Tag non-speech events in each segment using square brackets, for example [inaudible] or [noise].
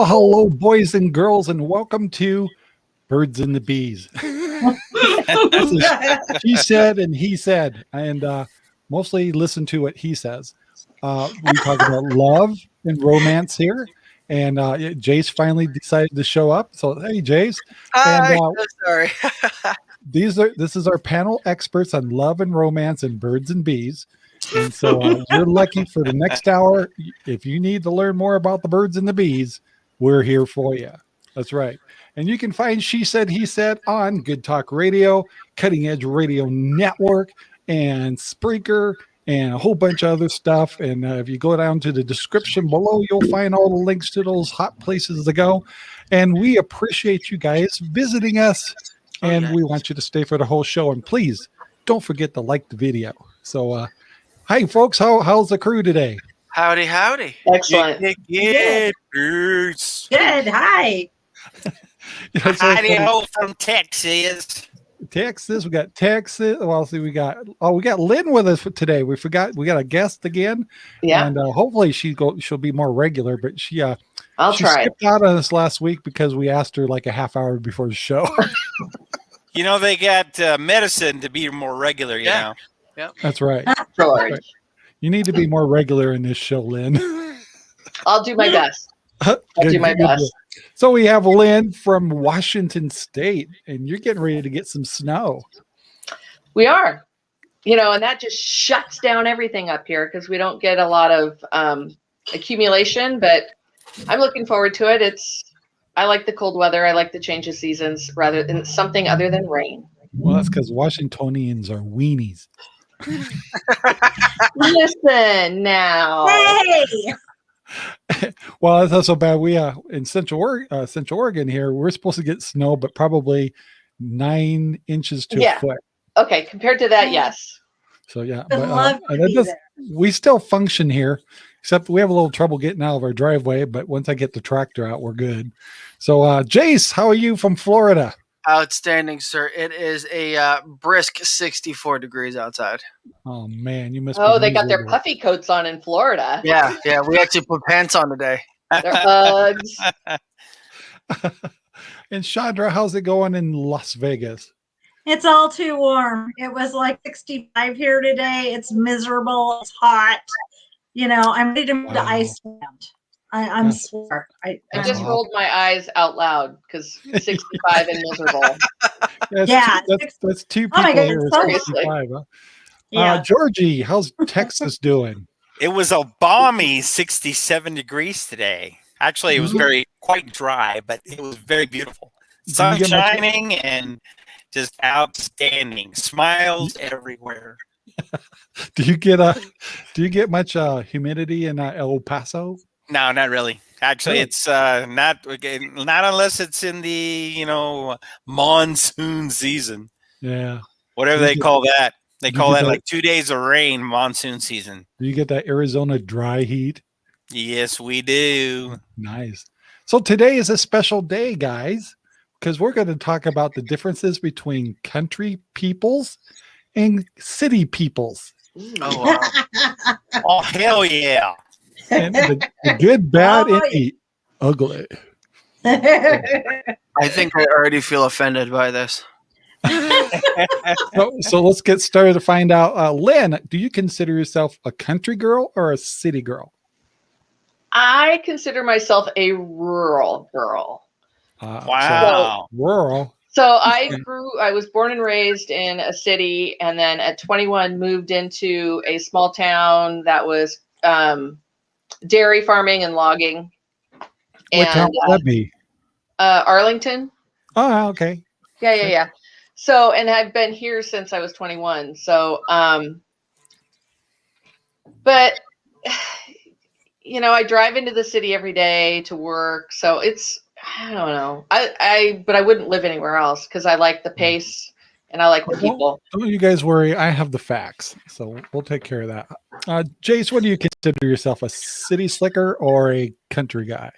Well, hello, boys and girls, and welcome to Birds and the Bees. she said, and he said, and uh, mostly listen to what he says. Uh, we talk about love and romance here. And uh, Jace finally decided to show up. So, hey, Jace. Hi, And, uh, so sorry. [laughs] these are this is our panel experts on love and romance and birds and bees. And so uh, you're lucky for the next hour. If you need to learn more about the birds and the bees, we're here for you. That's right. And you can find She Said, He Said on Good Talk Radio, Cutting Edge Radio Network, and Spreaker, and a whole bunch of other stuff. And uh, if you go down to the description below, you'll find all the links to those hot places to go. And we appreciate you guys visiting us. And we want you to stay for the whole show. And please don't forget to like the video. So, uh, hi, folks. How, how's the crew today? Howdy, howdy. Excellent. Yeah, yeah, Bruce. Good. Hi. [laughs] You Howdy funny. ho from Texas. Texas. We got Texas. Well, see, we got oh, we got Lynn with us for today. We forgot we got a guest again, Yeah, and uh, hopefully she go she'll be more regular. But she uh I'll she try. skipped out on us last week because we asked her like a half hour before the show. [laughs] You know, they got uh, medicine to be more regular, you Yeah. know. That's right. George. You need to be more regular in this show, Lynn. I'll do my [laughs] best. I'll do my best. So we have Lynn from Washington State, and you're getting ready to get some snow. We are, you know, and that just shuts down everything up here because we don't get a lot of um, accumulation. But I'm looking forward to it. It's I like the cold weather. I like the change of seasons rather than something other than rain. Well, that's because Washingtonians are weenies. Listen now. Hey. [laughs] Well, that's not so bad. We uh in Central Oregon, uh, Central Oregon here, we're supposed to get snow, but probably nine inches to Yeah. a foot. Okay, compared to that, yes. So yeah, but, uh, love that does- we still function here, except we have a little trouble getting out of our driveway. But once I get the tractor out, we're good. So, uh, Jace, how are you from Florida? Outstanding, sir. It is a uh, brisk 64 degrees outside. Oh man, you must. Oh, be they got their puffy coats on in Florida. Yeah, yeah. We actually put pants on today. Their Uggs. [laughs] [laughs] and Chandra, how's it going in Las Vegas? It's all too warm. It was like 65 here today. It's miserable. It's hot. You know, I'm ready to move to Wow. Iceland. I, I'm That's- sore. I, I I'm- just rolled my eyes out loud because [laughs] 65 and miserable. [laughs] That's Yeah, two, that's, six- that's two Oh my people God, here. seriously. huh? yeah. Uh, Georgie, how's Texas [laughs] doing? It was a balmy 67 degrees today. Actually, it was Mhm. very quite dry, but it was very beautiful. Sun shining and just outstanding. Smiles everywhere. Do you get a? do you get much uh humidity in uh, El Paso? No, not really. Actually, Really? it's uh, not not unless it's in the you know monsoon season, Yeah. whatever they call that. They call that that- like two days of rain, monsoon season. Do you get that Arizona dry heat? Yes, we do. Nice. So today is a special day, guys, because we're going to talk about the differences between country peoples and city peoples. Oh, wow. Oh hell yeah! And the, the [laughs] good, bad, Oh, and yeah. the ugly. I think I already feel offended by this. So, so let's get started to find out. Uh, Lynn, do you consider yourself a country girl or a city girl? I consider myself a rural girl. Uh, so Wow. rural. So I grew, I was born and raised in a city, and then at 21 moved into a small town that was um, dairy farming and logging. What town And would that be? uh, Arlington. Oh, okay. Yeah, yeah, yeah. So, and I've been here since I was 21. So, um, but [sighs] you know, I drive into the city every day to work. So it's, I don't know. I, I, but I wouldn't live anywhere else because I like the pace and I like the people. Don't you guys worry. I have the facts, so we'll take care of that. Uh, Jace, what do you consider yourself a city slicker or a country guy?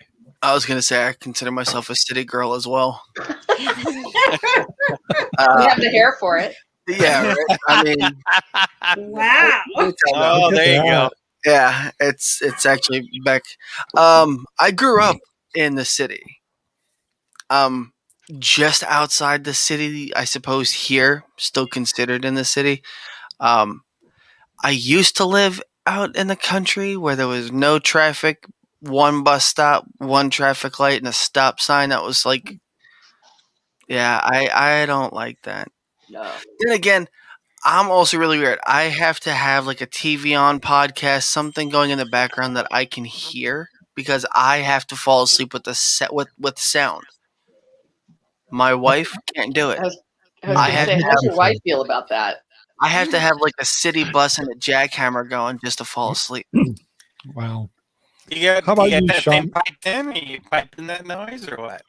I was gonna say I consider myself a city girl as well. We [laughs] Uh, have the hair for it. yeah, right? I mean, wow. Oh, Look at there you go. yeah, it's it's actually back. Um, I grew up in the city. Um, just outside the city, I suppose here, still considered in the city. Um, I used to live out in the country where there was no traffic, one bus stop, one traffic light, and a stop sign. That was like, yeah, I I don't like that. No. Then again, I'm also really weird. I have to have like a TV on podcast, something going in the background that I can hear because I have to fall asleep with the set with with sound. My wife can't do it. I was, I I was gonna had say, to how's your wife [laughs] feel about that? I have to have like a city [laughs] bus and a jackhammer going just to fall asleep. [clears throat] Wow. You got, How about you, got you, that thing Sean? piped in? Are you piping that noise or what?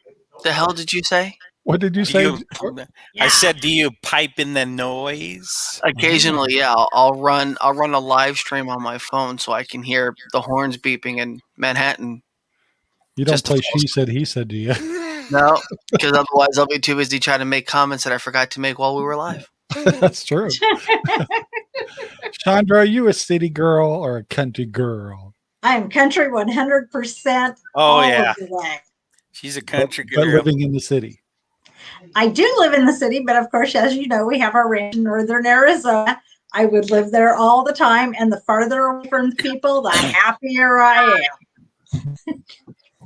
The hell did you say? What did you say? you- I said, do you pipe in the noise? Occasionally, yeah, I'll, I'll run I'll run a live stream on my phone so I can hear the horns beeping in Manhattan. You don't play false- she said he said, do you? [laughs] No, [laughs] because otherwise I'll be too busy trying to make comments that I forgot to make while we were live. That's true. [laughs] Chandra, are you a city girl or a country girl? I'm country 100% Oh, all yeah. of the way. She's a country But girl. living in the city. I do live in the city, but of course, as you know, we have our ranch in northern Arizona. I would live there all the time, and the farther away from people, the happier I am.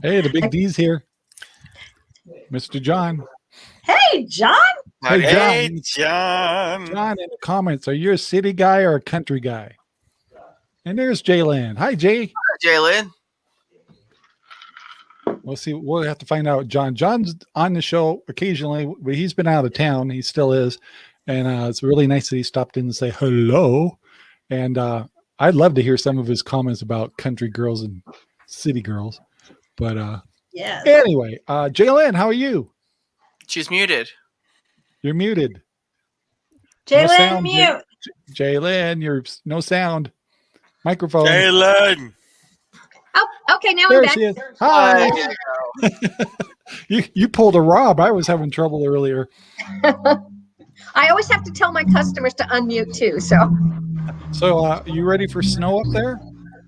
Hey, the big [laughs] D's here. Mr. John. Hey, John. Hey, Hey, John. John. John in the comments, are you a city guy or a country guy? And there's Jaylan. Hi, Jay. Hi, Jalen, We'll see. We'll have to find out. John. John's on the show occasionally, but he's been out of town. He still is, and uh, it's really nice that he stopped in and say hello. And uh, I'd love to hear some of his comments about country girls and city girls. But uh, Yes. anyway, uh, Jaylen, how are you? she's muted. You're muted. Jalen, sound, Jay- mute. Jaylen, you're no sound. Microphone. Jalen. Oh, okay. Now I'm there back. she is. Hi. There you. [laughs] You you pulled a Rob. I was having trouble earlier. [laughs] I always have to tell my customers to unmute too. So, So, uh, you ready for snow up there?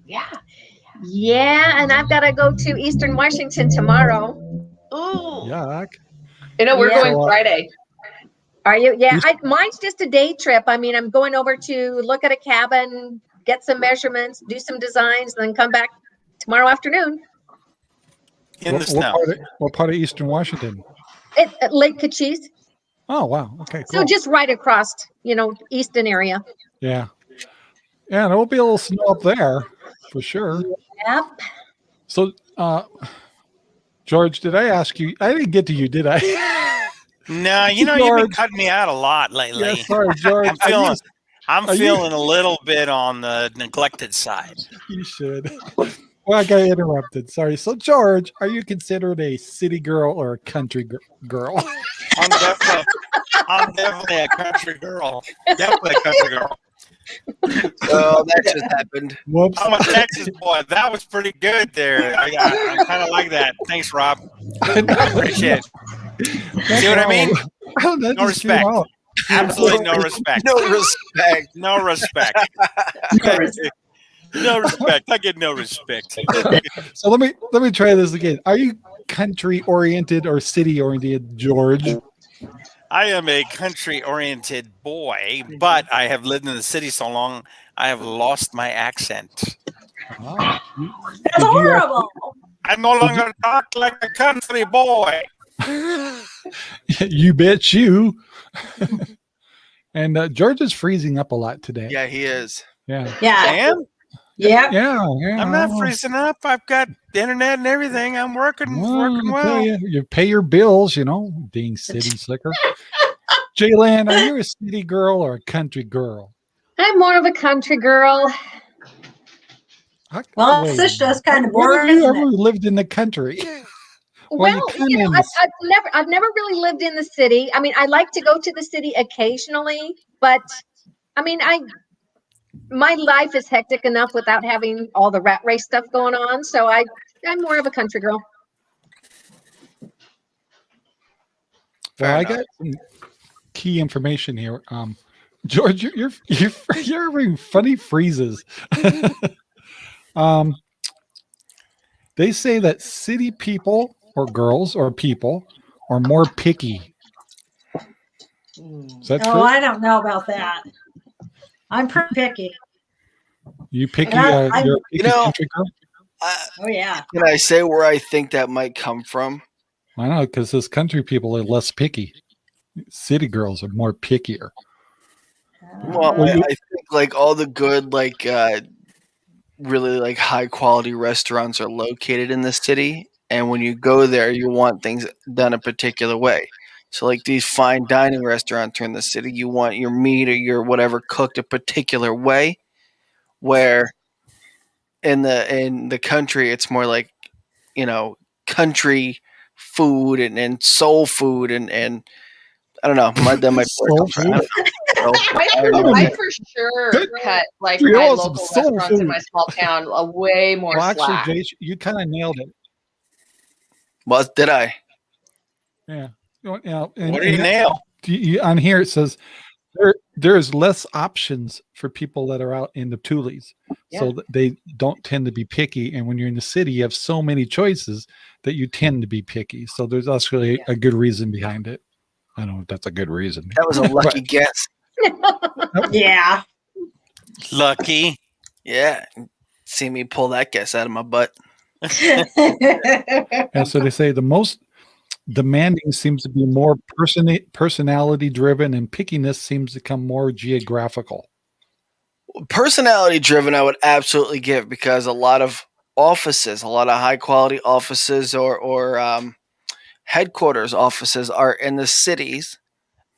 Yeah. Yeah, and I've got to go to Eastern Washington tomorrow. Ooh. Yuck. You know, we're Yeah. going Friday. Are you? Yeah, I, mine's just a day trip. I mean, I'm going over to look at a cabin, get some measurements, do some designs, and then come back tomorrow afternoon. In what, the what snow. part, of, what part of Eastern Washington? At, at Lake Kachess. Oh, wow. Okay, So just right across, you know, Easton area. yeah. Yeah, there will be a little snow up there for sure. Yep. So, uh, George, did I ask you? I didn't get to you, did I? [laughs] No, you know, you've been cutting me out a lot lately. yeah, sorry, George. I'm feeling, I used- I'm are you- a little bit on the neglected side. you should. Well, I got interrupted. Sorry. So, George, are you considered a city girl or a country gir- girl? I'm definitely, I'm definitely a country girl. Definitely a country girl. Oh, that just happened. Whoops. I'm a Texas boy. That was pretty good there. I, I, I kind of like that. Thanks, Rob. Appreciate it. See what I mean? Oh, that No just came respect. Absolutely no respect. No respect. [laughs] No respect. No respect. I get no respect. So let me let me try this again. Are you country oriented or city oriented, George? I am a country oriented boy, but I have lived in the city so long, I have lost my accent. That's horrible. I no longer talk like a country boy. [laughs] you bet you. [laughs] and uh, George is freezing up a lot today. Yeah, he is. Yeah. Yeah. Damn, Yep. Yeah. yeah I'm not freezing up. I've got the internet and everything. I'm working, well, working well. You, you pay your bills, you know, being city [laughs] slicker. Jaylan, are you a city girl or a country girl? I'm more of a country girl. How- Well, wait, this just kind of when have boring. you isn't ever it? lived in the country? [laughs] Well, you Well, come you know, in I've, s- I've never, I've never really lived in the city. I mean, I like to go to the city occasionally, but I mean, I, my life is hectic enough without having all the rat race stuff going on. So I, I'm more of a country girl. Fair well, I got some key information here. Um, George, you're you're [laughs] you're, you're having funny freezes. [laughs] um, They say that city people or girls or people are more picky. Is that Oh, true? I don't know about that. I'm pretty picky. You picky? I- Uh, I'm- you're a You picky know- Uh, Oh yeah. can I say where I think that might come from? I know because those country people are less picky. City girls are more pickier. Well, Well, I, you- I think like all the good, like uh, really like high quality restaurants are located in the city, and when you go there, you want things done a particular way. So, like these fine dining restaurants are in the city, you want your meat or your whatever cooked a particular way. Where in the in the country, it's more like you know country food and, and soul food and and I don't know. My, that might be Soul comes from. [laughs] I don't know. I, I know. I for sure Good. cut like We my all local soul restaurants in my small town a way more Well, actually, slack. Jay, you kind of nailed it. Well, did I? Yeah. You know, and- What do you and nail? you- you- on here it says there there's less options for people that are out in the Tules, so Yeah. that they don't tend to be picky. And when you're in the city, you have so many choices that you tend to be picky. So there's actually Yeah. a good reason behind it. I don't know if that's a good reason. That was a [laughs] lucky guess. [laughs] Yeah. Lucky. Yeah. See me pull that guess out of my butt. [laughs] And so they say the most demanding seems to be more person personality driven, and pickiness seems to come more geographical. Personality driven, I would absolutely give because a lot of offices, a lot of high quality offices or, or um, headquarters offices are in the cities,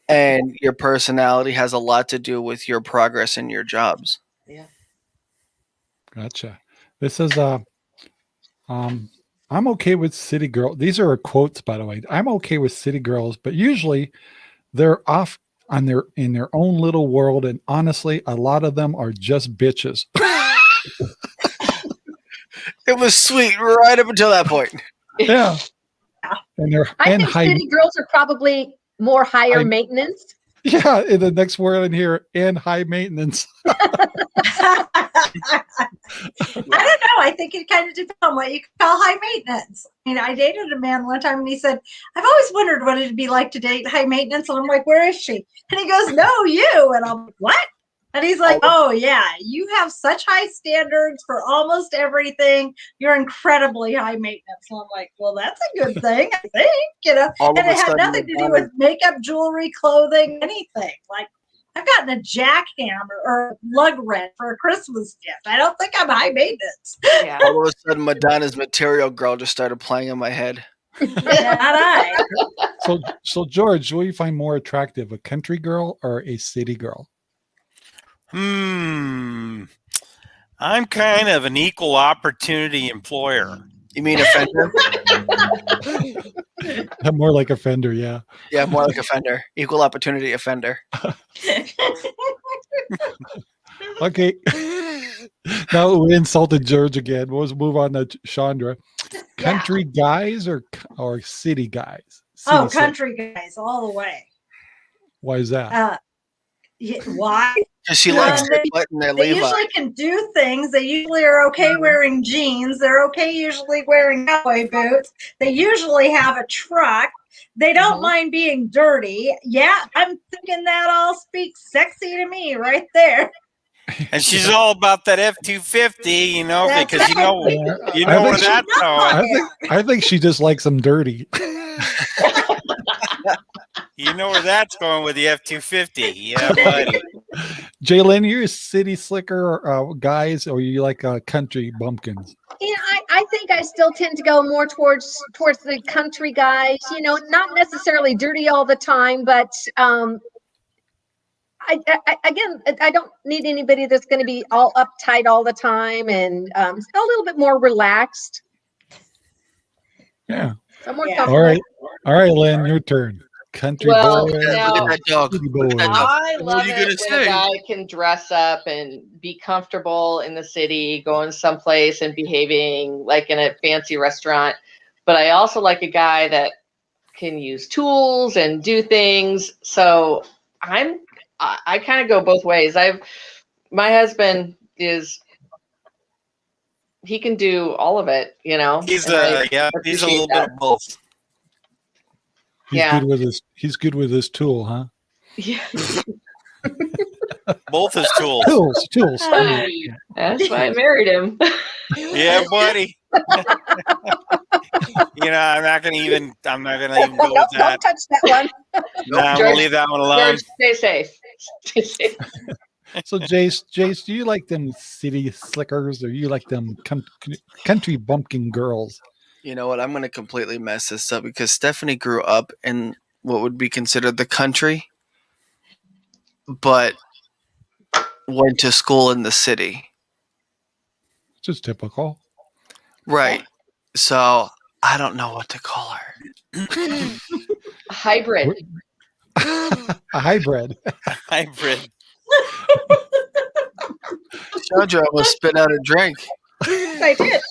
and your personality has a lot to do with your progress in your jobs. Yeah. Gotcha. This is a um I'm okay with city girl. These are quotes by the way. I'm okay with city girls, but usually they're off on their in their own little world and honestly a lot of them are just bitches. [laughs] It was sweet right up until that point. yeah. And they're I and think high city girls are probably more higher I- maintenance. yeah, in the next word in here and high maintenance. [laughs] I don't know. I think it kind of depends on what you call high maintenance. I mean, I dated a man one time and he said, I've always wondered what it'd be like to date high maintenance. And I'm like, where is she? And he goes, No, you. And I'm like, What? And he's like, Oh, oh yeah, you have such high standards for almost everything. You're incredibly high maintenance. And I'm like, Well, that's a good [laughs] thing, I think, you know. All And it had nothing to do with makeup, jewelry, clothing, anything. Like, I've gotten a jackhammer or lug wrench for a Christmas gift. I don't think I'm high maintenance. Yeah. all of a sudden, Madonna's Material Girl just started playing in my head. Not I. [laughs] So so George, what do you find more attractive, a country girl or a city girl? Hmm. I'm kind of an equal opportunity employer. You mean offender? [laughs] [laughs] more like a fender, yeah. yeah, more like offender. Equal opportunity offender. [laughs] [laughs] Okay. now we insulted George again. Let's move on to Chandra. Country guys or or city guys? oh, City- country guys, all the way. Why is that? Uh, why? Because she Well, likes they- their butt and their They Levi. usually can do things. They usually are okay wearing jeans. They're okay usually wearing cowboy boots. They usually have a truck. They don't Mhm. mind being dirty. Yeah, I'm thinking that all speaks sexy to me right there. And she's [laughs] all about that F two fifty, you know, That's because you know Yeah, you know where she- that's going. I think I think she just likes them dirty. [laughs] You know where that's going with the F two fifty. Yeah, [laughs] buddy. Jalen, you're a city slicker uh, guys, or you like uh, country bumpkins? Yeah, I, I think I still tend to go more towards towards the country guys. You know, not necessarily dirty all the time, but um, I, I again, I don't need anybody that's going to be all uptight all the time, and um, a little bit more relaxed. Yeah. So more Yeah. All right. All right, Lynn, your turn. Country Well, boy. now- Look at that dog. Look at boy. that dog. I What love are you it gonna when say? a guy can dress up and be comfortable in the city, going someplace and behaving like in a fancy restaurant. But I also like a guy that can use tools and do things. So I'm I, I kind of go both ways. I've my husband is he can do all of it. You know, He's and I uh, yeah, he's a appreciate little bit of both. He's Yeah. good with his he's good with his tool, huh? Yeah, [laughs] Both his tools. Tools, tools. that's why I married him. Yeah, buddy. you know, I'm not gonna even. I'm not gonna even go Don't, with don't that. touch that one. No, I'm gonna leave that one alone. George, stay safe. Stay safe. So Jace, Jace, do you like them city slickers or you like them country bumpkin girls? You know what? I'm going to completely mess this up because Stephanie grew up in what would be considered the country, but went to school in the city. Just typical. Right. So I don't know what to call her. [laughs] Hybrid. A hybrid. Hybrid. Chandra almost spit out a drink. I did.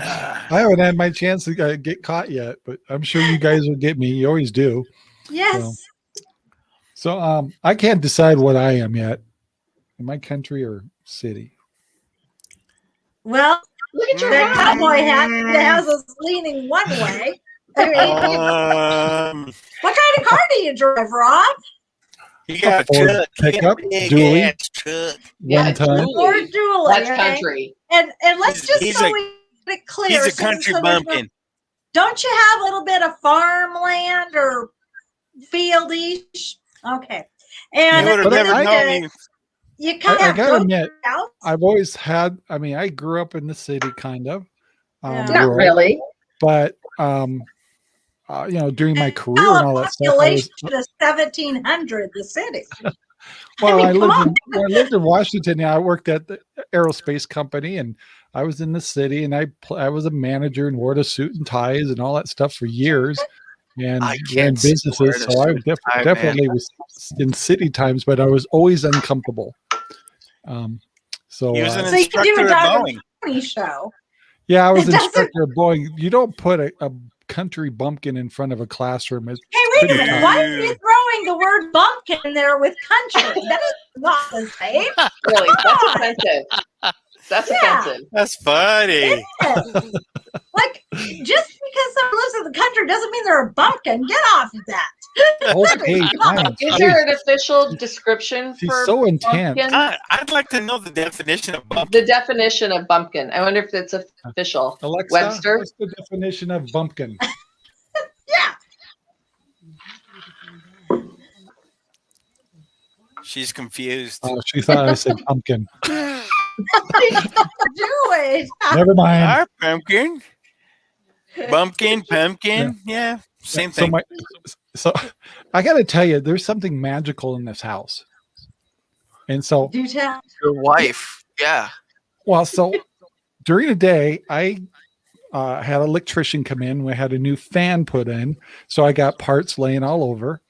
I haven't had my chance to uh, get caught yet, but I'm sure you guys will get me. You always do. Yes. So um, I can't decide what I am yet. Am I country or city? Well, Look at your the hat. cowboy hat that has us leaning one way. Um, What kind of car do you drive, Rob? you got a Ford truck. Pickup, got a big dually. ass truck. Yeah, One time. Julie. Or Dually? That's okay? country. And and let's He's- just he's so a- we get it clear. He's a country so there's no- bumpkin. Don't you have a little bit of farmland or fieldish? Okay. And You would have never I- known. me. you kind I, I of gotta admit, out. I've always had. I mean, I grew up in the city, kind of. Um, Yeah. Not rural, really. but um, uh, you know, during my career and all that stuff, I population was, of seventeen hundred, the city. [laughs] well, mean, I, lived in, I lived in Washington. Yeah, I worked at the aerospace company, and I was in the city, and I I was a manager and wore the suit and ties and all that stuff for years, and I ran businesses. So I def- tie, man. definitely was in city times, but I was always uncomfortable. Um, so He was uh, an So you can do instructor a at Boeing. Show. Yeah, I was It instructor of Boeing. You don't put a, a country bumpkin in front of a classroom. It's Hey, wait a minute. Why are you throwing the word bumpkin in there with country? [laughs] That is not the same. [laughs] Really, that's offensive. That's Yeah. offensive. That's funny. like, just because someone lives in the country doesn't mean they're a bumpkin. Get off of that. Okay, fine. [laughs] Is there an official description She's for so intense. bumpkin? I, I'd like to know the definition of bumpkin. The definition of bumpkin. I wonder if it's official. Alexa, Webster? what's the definition of bumpkin? Yeah. She's confused. Oh, she thought I said pumpkin. [laughs] Do it. Never mind. Our pumpkin. Bumpkin, [laughs] pumpkin. Yeah, same so thing. my, so [laughs] I got to tell you, there's something magical in this house. And so, Do tell. Your wife. Yeah. well, so during the day, I uh, had an electrician come in. We had a new fan put in, so I got parts laying all over,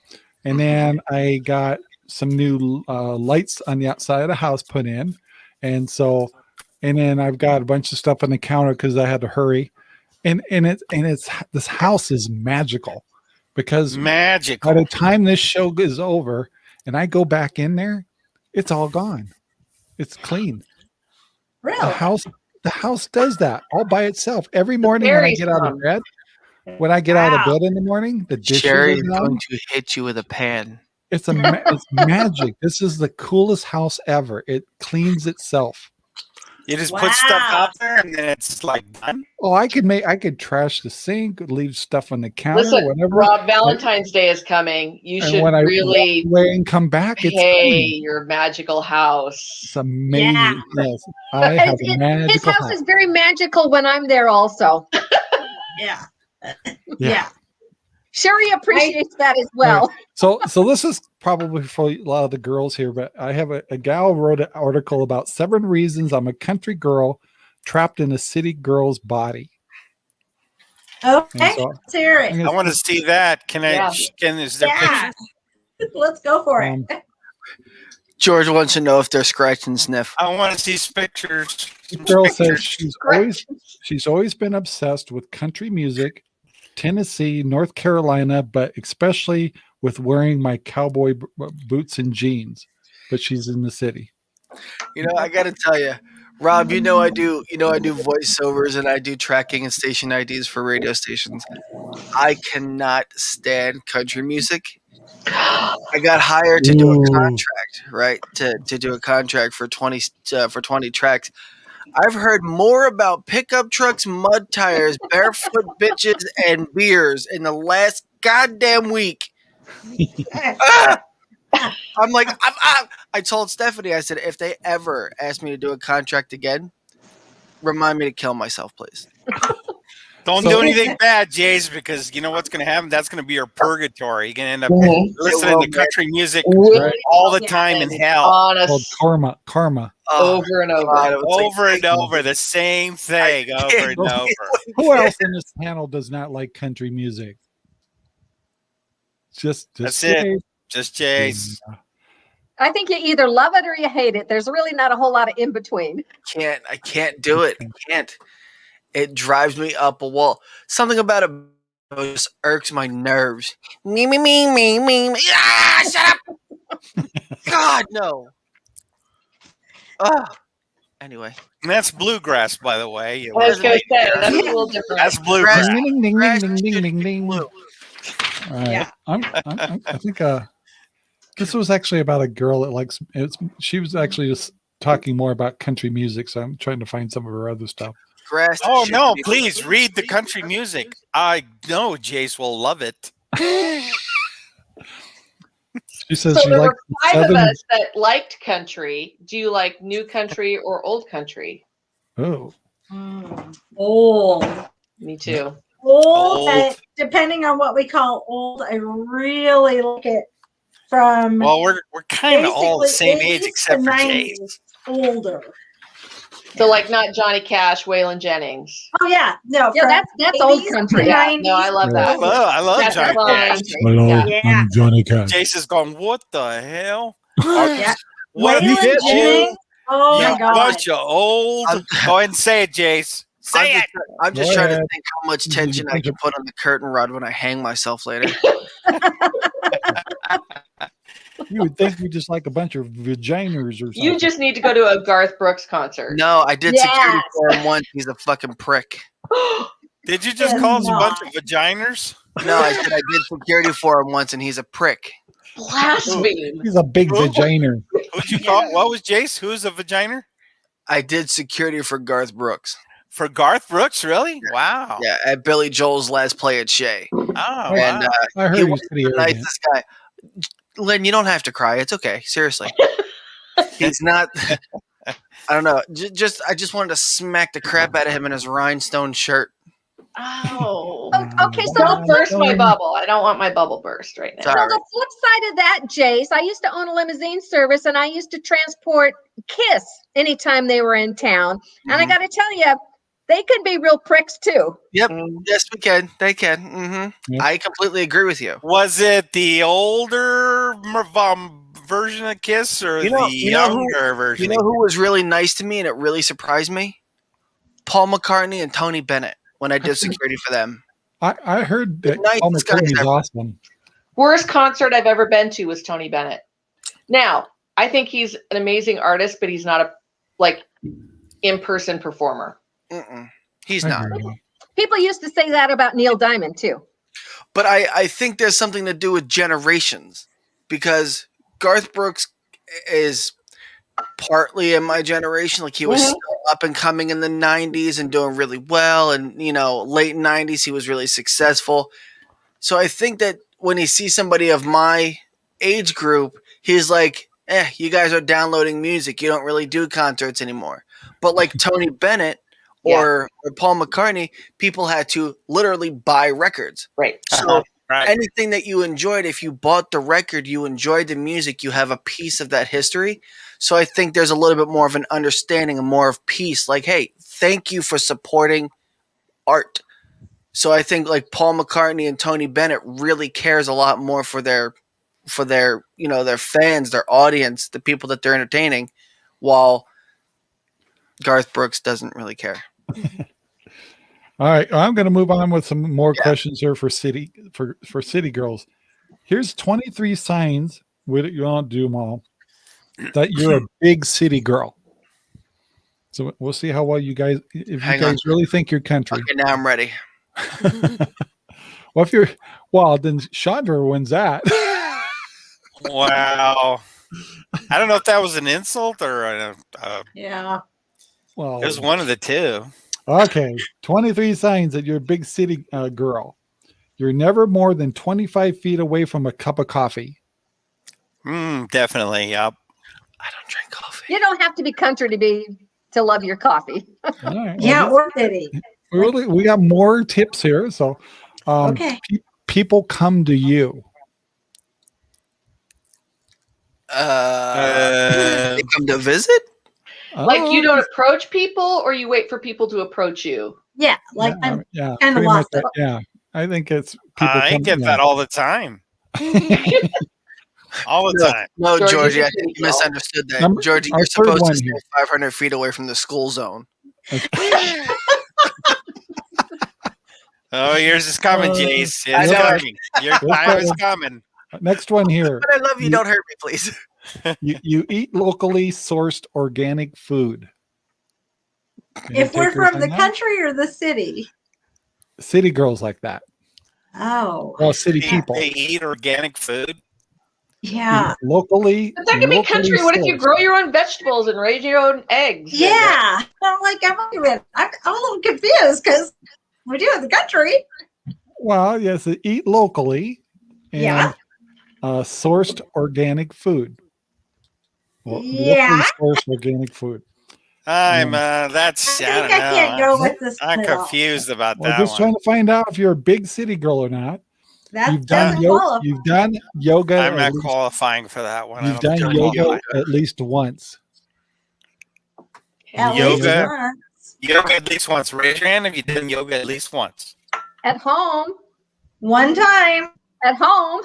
and then I got some new uh, lights on the outside of the house put in, and so, and then I've got a bunch of stuff on the counter because I had to hurry, and and it and it's this house is magical because Magic. by the time this show is over and I go back in there, it's all gone. It's clean. The Really? house the house does that all by itself. Every morning when I fairies get out of bed, when I get out of bed in the morning, the dishes Sherry's are done. going to hit you with a pan. It's a ma- it's magic. This is the coolest house ever. It cleans itself. You just put stuff out there and then it's like done. Oh, I could make I could trash the sink, leave stuff on the counter, Listen, whatever. Rob, Valentine's Day is coming. You and should when really walk away and come back, it's pay clean. your magical house. It's amazing. Yeah. Yes, I have His- a his magical house is very magical when I'm there also. Yeah. [laughs] Yeah. Yeah. Sherry appreciates that as well. So, so this is probably for a lot of the girls here, but I have a, a gal wrote an article about seven reasons I'm a country girl trapped in a city girl's body. Okay. And so Let's hear I'm it. I want to see that. Can I? Yeah. Can is there Yeah. pictures? [laughs] Let's go for it. um, George wants to know if they're scratch and sniff. I want to see pictures. the some girl says pictures. she's always she's always been obsessed with country music, Tennessee, North Carolina, but especially with wearing my cowboy b- b- boots and jeans. But she's in the city. You know, I got to tell you, Rob, you know I do. You know I do voiceovers and I do tracking and station IDs for radio stations. I cannot stand country music. I got hired to do a contract, right? To to do a contract for twenty uh, for twenty tracks. I've heard more about pickup trucks, mud tires, barefoot [laughs] bitches, and beers in the last goddamn week. [laughs] Ah! I'm like, I'm, i I told Stephanie, I said, if they ever ask me to do a contract again, remind me to kill myself, please. [laughs] Don't So- do anything bad, Jace, because you know what's going to happen. That's going to be your purgatory. You're going to end up Mhm. listening to country music Really all the Yeah. time in hell, called honest karma. Karma. Oh, over and over. God, it like- over and over, the same thing, over and over. Who else in this panel does not like country music? Just, just That's it. say- Just Jace. I think you either love it or you hate it. There's really not a whole lot of in between. can't. I can't do it. I can't. It drives me up a wall. Something about it just irks my nerves. Me, me, me, me, me, me. Ah, shut up. [laughs] God, no. Ugh. Anyway, And that's bluegrass, by the way. You I was going to say that's a [laughs] little different. That's bluegrass. Ding, ding, ding, ding, ding, ding, ding. blue. All right. Yeah. I'm, I'm, I'm, I think uh, this was actually about a girl that likes. It's she was actually just talking more about country music. So I'm trying to find some of her other stuff. Grass. Oh no! be Please read the country music. I know Jace will love it. [laughs] She says So she there were five of us that liked country. Do you like new country or old country? Oh, Mm, Old. Me too. Old, Old. depending on what we call old, I really like it from Well, we're we're kind of all the same age except for 90s Jace. older. So like not Johnny Cash, Waylon Jennings. Oh yeah, no, Yeah, that's that's old 80s to country. Yeah, no, I love I that. love, I love That's Johnny. Cash. hello, Yeah. I'm Johnny Cash. Jace is going. What the hell? [gasps] Yeah. What You Waylon did, Jennings. Oh you my god. bunch of old. I'm- [laughs] Go ahead and say it, Jace. I'm Say just, it. I'm just Go trying to think how much tension I can put on the curtain rod when I hang myself later. [laughs] [laughs] You would think we just like a bunch of vaginers or something. You just need to go to a Garth Brooks concert. No, I did security for him once. He's a fucking prick. [gasps] Did you just call us a bunch of vaginers? No, I said I did security for him once, and he's a prick. Blaspheme. He's a big Who? vagina. Who'd you call? What was Jace? Who's a vaginer? I did security for Garth Brooks. For Garth Brooks, really? Wow. Yeah, at Billy Joel's last play at Shea. Oh, And wow. uh, I heard He he was was the nicest guy. Lynn, you don't have to cry. It's okay. Seriously. He's not. [laughs] I don't know. J- Just I just wanted to smack the crap out of him in his rhinestone shirt. Oh. Okay, so Don't the, burst my bubble. I don't want my bubble burst right now. so the flip side of that, Jace, I used to own a limousine service and I used to transport Kiss anytime they were in town. And I Mhm. got to tell you, they could be real pricks too. Yep. Mm. Yes, we can. They can. Mm-hmm. Yep. I completely agree with you. Was it the older mer- um, version of Kiss or You know- the you know who- younger version? You know who was really nice to me and it really surprised me? Paul McCartney and Tony Bennett when I did [laughs] security for them. I, I heard that Nicest Paul guys McCartney's awesome. Worst concert I've ever been to was Tony Bennett. Now, I think he's an amazing artist, but he's not a like in-person performer. Mm-mm. He's not. People used to say that about Neil Diamond too. But I, I think there's something to do with generations because Garth Brooks is partly in my generation. Like he was Mhm. still up and coming in the 90s and doing really well. And, you know, late 90s, he was really successful. So I think that when he sees somebody of my age group, he's like, eh, you guys are downloading music. You don't really do concerts anymore. But like Tony Bennett or, or Paul McCartney, people had to literally buy records. Right. So uh-huh. Right. anything that you enjoyed, if you bought the record, you enjoyed the music, you have a piece of that history. So I think there's a little bit more of an understanding and more of peace. Like, hey, thank you for supporting art. So I think like Paul McCartney and Tony Bennett really cares a lot more for their for their, you know, their fans, their audience, the people that they're entertaining, while Garth Brooks doesn't really care. All right, I'm going to move on with some more questions here for city for for city girls. Here's 23 signs. We you don't do them all. That you're a [clears throat] big city girl. So we'll see how well you guys, if Hang you on. guys really think your country. Okay, now I'm ready. [laughs] well, if you're, well, then Chandra wins that. [laughs] Wow. I don't know if that was an insult or a, uh, Yeah. Well, it was one of the two. okay. 23 signs that you're a big city uh, girl. You're never more than 25 feet away from a cup of coffee. Mm, definitely. Yep. I don't drink coffee. You don't have to be country to be to love your coffee. All right, well, Yeah, this- or city. we really we got more tips here. So, um, Okay. pe- people come to you. Uh, Uh, [laughs] they come to visit. Like you Oh, don't approach people, or you wait for people to approach you. Yeah, like yeah, I'm yeah, kinda lost that- yeah. I think it's people. I get yeah. that all the time. [laughs] all the No, time. no, George, Georgie, I think you misunderstood that. Number- Georgie, our you're supposed to stay here. 500 feet away from the school zone. [laughs] Oh, yours is coming, Uh, Jace. It's coming. Your This time is one- coming. Next one here. But I love you. You- Don't hurt me, please. You, you eat locally sourced organic food. Can if we're from the that? country or the city. city girls like that. Oh, Well, city They, people. they eat organic food. yeah. locally. But that can be locally country. What if you grow your own vegetables and raise your own eggs? Yeah. I'm like, I'm, a minute. I'm, I'm a little confused because we do in the country. Well, yes, eat locally and Yeah. uh, sourced organic food. Well, Yeah. sourced organic food. I'm uh that's I I, think don't I can't go with this. I'm at confused about Well, that just one. trying to find out if you're a big city girl or not. That you've done yoga. You've done yoga. I'm at not least- qualifying for that one. You've done think I'm yoga at least once. At least Yoga. once. Yoga at least once. Raise your hand if you did yoga at least once. At home, One time. at home.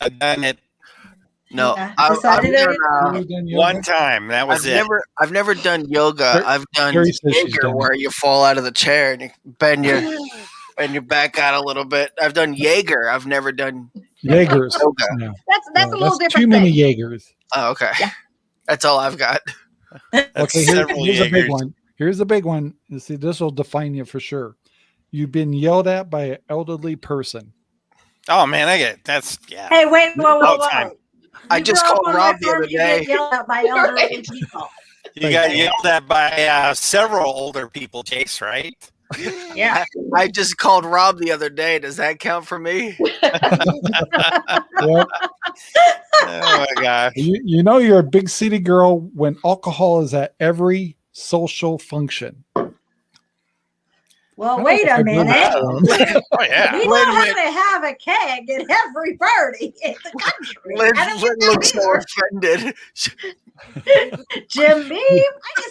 I've done it No, Yeah, I, I've, decided done, it- uh, You've done yoga? one time. That was I've it. never, I've never done yoga. Ter- I've done Terry Jaeger, where you fall out of the chair and you bend your [laughs] bend your back out a little bit. I've done Jaeger. I've never done Jaegers. yoga. Yeah. That's that's Yeah, a little that's different Too many thing. Jaegers. Oh, okay. Yeah. That's all I've got. That's [laughs] Okay, here- several here's a big one. Here's a big one. You see, this will define you for sure. You've been yelled at by an elderly person. Oh man, I get it. That's yeah. Hey, wait, whoa, whoa, whoa. Time. I just called Rob the other you get day. Yelled at by elderly people. You got yelled at by uh, several older people, Chase, right? Yeah. [laughs] I just called Rob the other day. Does that count for me? [laughs] Yep. Oh my gosh. you, you know you're a big city girl when alcohol is at every social function. I Well, don't wait know if a I've heard minute. [laughs] [laughs] Oh yeah. We Wait know a how minute. to have a keg at every party [laughs] in the country. Lynn, I don't Lynn get that looks so offended. either. Jim Beam.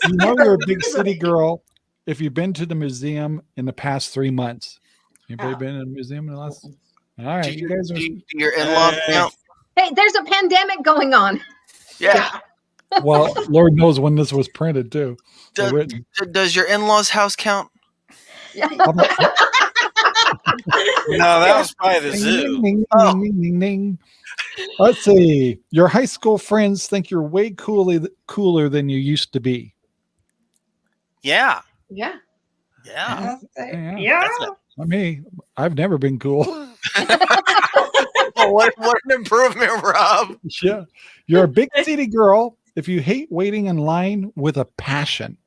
You know you're a big city girl if you've been to the museum in the past three months. Anybody Oh. been in a museum in the last? All right, Do you your- guys are. do you- your in-laws Uh, count? Hey, there's a pandemic going on. Yeah. Well, Lord knows when this was printed too. or Does, written. does your in-laws house count? How [laughs] No, that was by the Ding, zoo. ding, ding, Oh. ding, ding, ding. Let's see. Your high school friends think you're way cooler cooler than you used to be. Yeah. Yeah. Yeah. Yeah. Yeah. That's it. I mean, I've never been cool. [laughs] Oh, what, what an improvement, Rob. yeah. You're a big city girl if you hate waiting in line with a passion.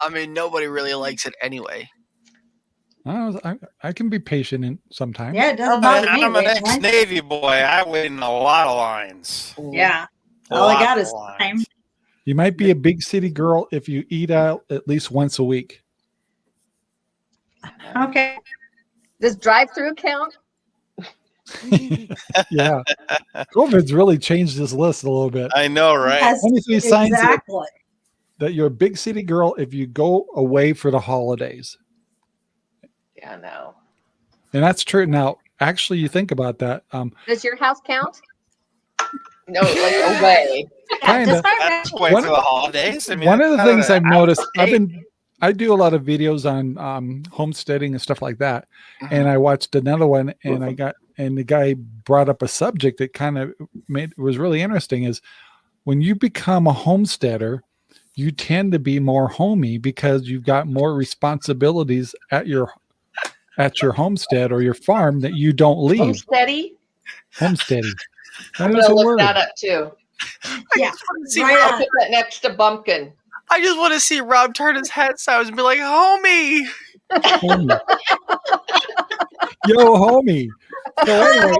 I mean, nobody really likes it anyway. I, was- I, I can be patient in sometimes. Yeah, it doesn't bother me. I'm an ex-Navy boy. I wait in a lot of lines. Yeah. A All I got is lines. time. You might be a big city girl if you eat out at least once a week. Okay. Does drive-through count? [laughs] Yeah. COVID's really changed this list a little bit. I know, right? Yes, 23 signs that- exactly. That you're a big city girl if you go away for the holidays. Yeah. No. And that's true. Now, actually, you think about that. Um, Does your house count? No. Like away. [laughs] Kinda. That's bad. way One- for the holidays. I mean, one of the things I've noticed, I've been, I do a lot of videos on um, homesteading and stuff like that. And I watched another one and I got, and the guy brought up a subject that kind of made, was really interesting is when you become a homesteader, you tend to be more homey because you've got more responsibilities at your at your homestead or your farm that you don't leave. Homesteady. Homesteading. [laughs] That I'm is gonna a look word. that up too. Yeah. See, Right I'll on. put that next to bumpkin. I just want to see Rob turn his head sideways and be like, "Homie." Homie. [laughs] Yo, homie. So [laughs] anyway,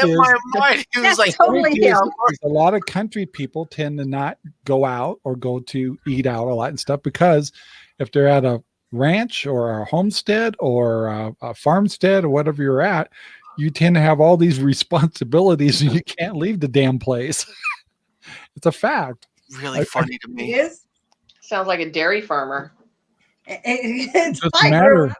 the in is- my mind he was like, totally is- is a lot of country people tend to not go out or go to eat out a lot and stuff because if they're at a ranch or a homestead or a, a farmstead or whatever you're at, you tend to have all these [laughs] responsibilities and you can't leave the damn place. [laughs] it's a fact. really I- funny to me. is. Sounds like a dairy farmer. It, it- it's It my doesn't matter.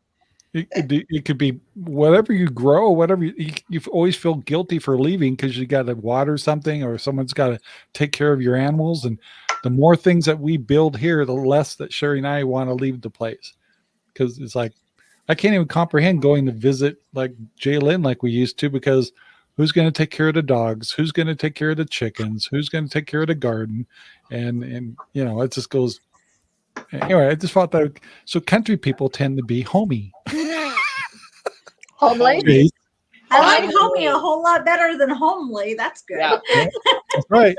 It, it, it could be whatever you grow, whatever you, you, you always feel guilty for leaving because you got to water something or someone's got to take care of your animals. And the more things that we build here, the less that Sherry and I want to leave the place because it's like I can't even comprehend going to visit like Jay Lynn like we used to because who's going to take care of the dogs? Who's going to take care of the chickens? Who's going to take care of the garden? And and you know it just goes. Anyway, I just thought that so country people tend to be homey. Homely. Jace. I like homey a whole lot better than homely. That's good. Yeah. That's right.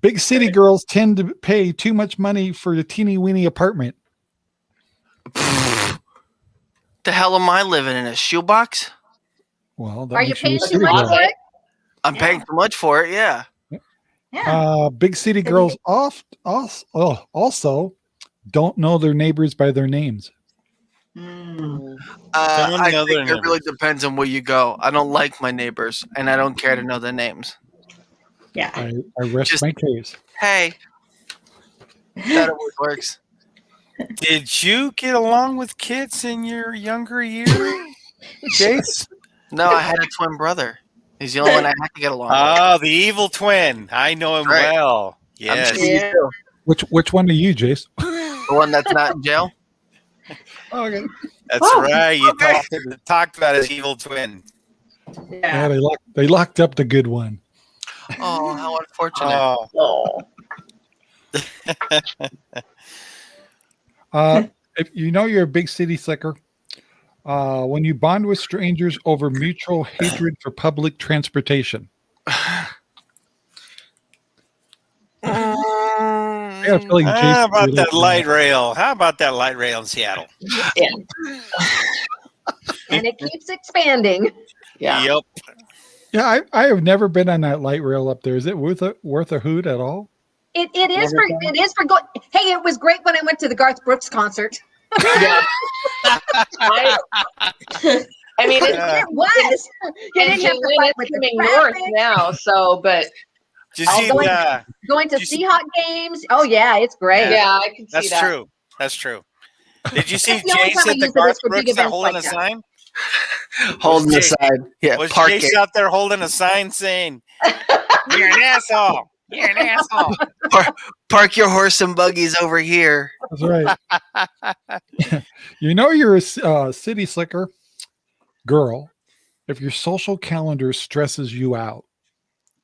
Big city girls tend to pay too much money for the teeny weeny apartment. [sighs] the hell am I living in a shoebox? Well, that Are you makes paying too much for it? I'm paying too much for it. Yeah. Yeah. Uh, big city girls oft, also, oh, also don't know their neighbors by their names. Mm. Uh, I think their it really depends on where you go. I don't like my neighbors, and I don't care to know their names. Yeah. I, I rest Just- my case. Hey, that always [laughs] works. Did you get along with kids in your younger years, Jace? [laughs] No, I had a twin brother. He's the only one I had to get along. with. Oh, the evil twin. I know him Right. well. Yes. sure Yeah. Which which one are you, Jace? The one that's not in jail. Okay. That's Oh, right. You okay. talked, talked about his evil twin. Yeah, Yeah. they locked they locked up the good one. Oh, how unfortunate. Oh, Oh. [laughs] Uh, if you know you're a big city slicker, uh, when you bond with strangers over mutual hatred for public transportation. [sighs] [sighs] [sighs] I got a feeling how about that like light rail? How about that light rail in Seattle? Yeah. And it keeps expanding. Yeah. Yep. Yeah, I, I have never been on that light rail up there. Is it worth a worth a hoot at all? It, it is for it is for going. Hey, it was great when I went to the Garth Brooks concert. Yeah. I, [laughs] I mean, it's, Yeah. It was. You and didn't have to fight is with the coming north now. So, but Did you see Although- the, Going to You see- Seahawk games. Oh yeah, it's great. yeah, I can see That's that. true. That's true. Did you [laughs] see That's the only time I Jace at the use it is Garth Brooks that holding like a that. sign? [laughs] Holding the Jace- side. Yeah, Was park Jace it. out there holding a sign saying, [laughs] "You're an asshole. You're an asshole." Park your horse and buggies over here. That's right. you know you're a uh, city slicker girl if your social calendar stresses you out.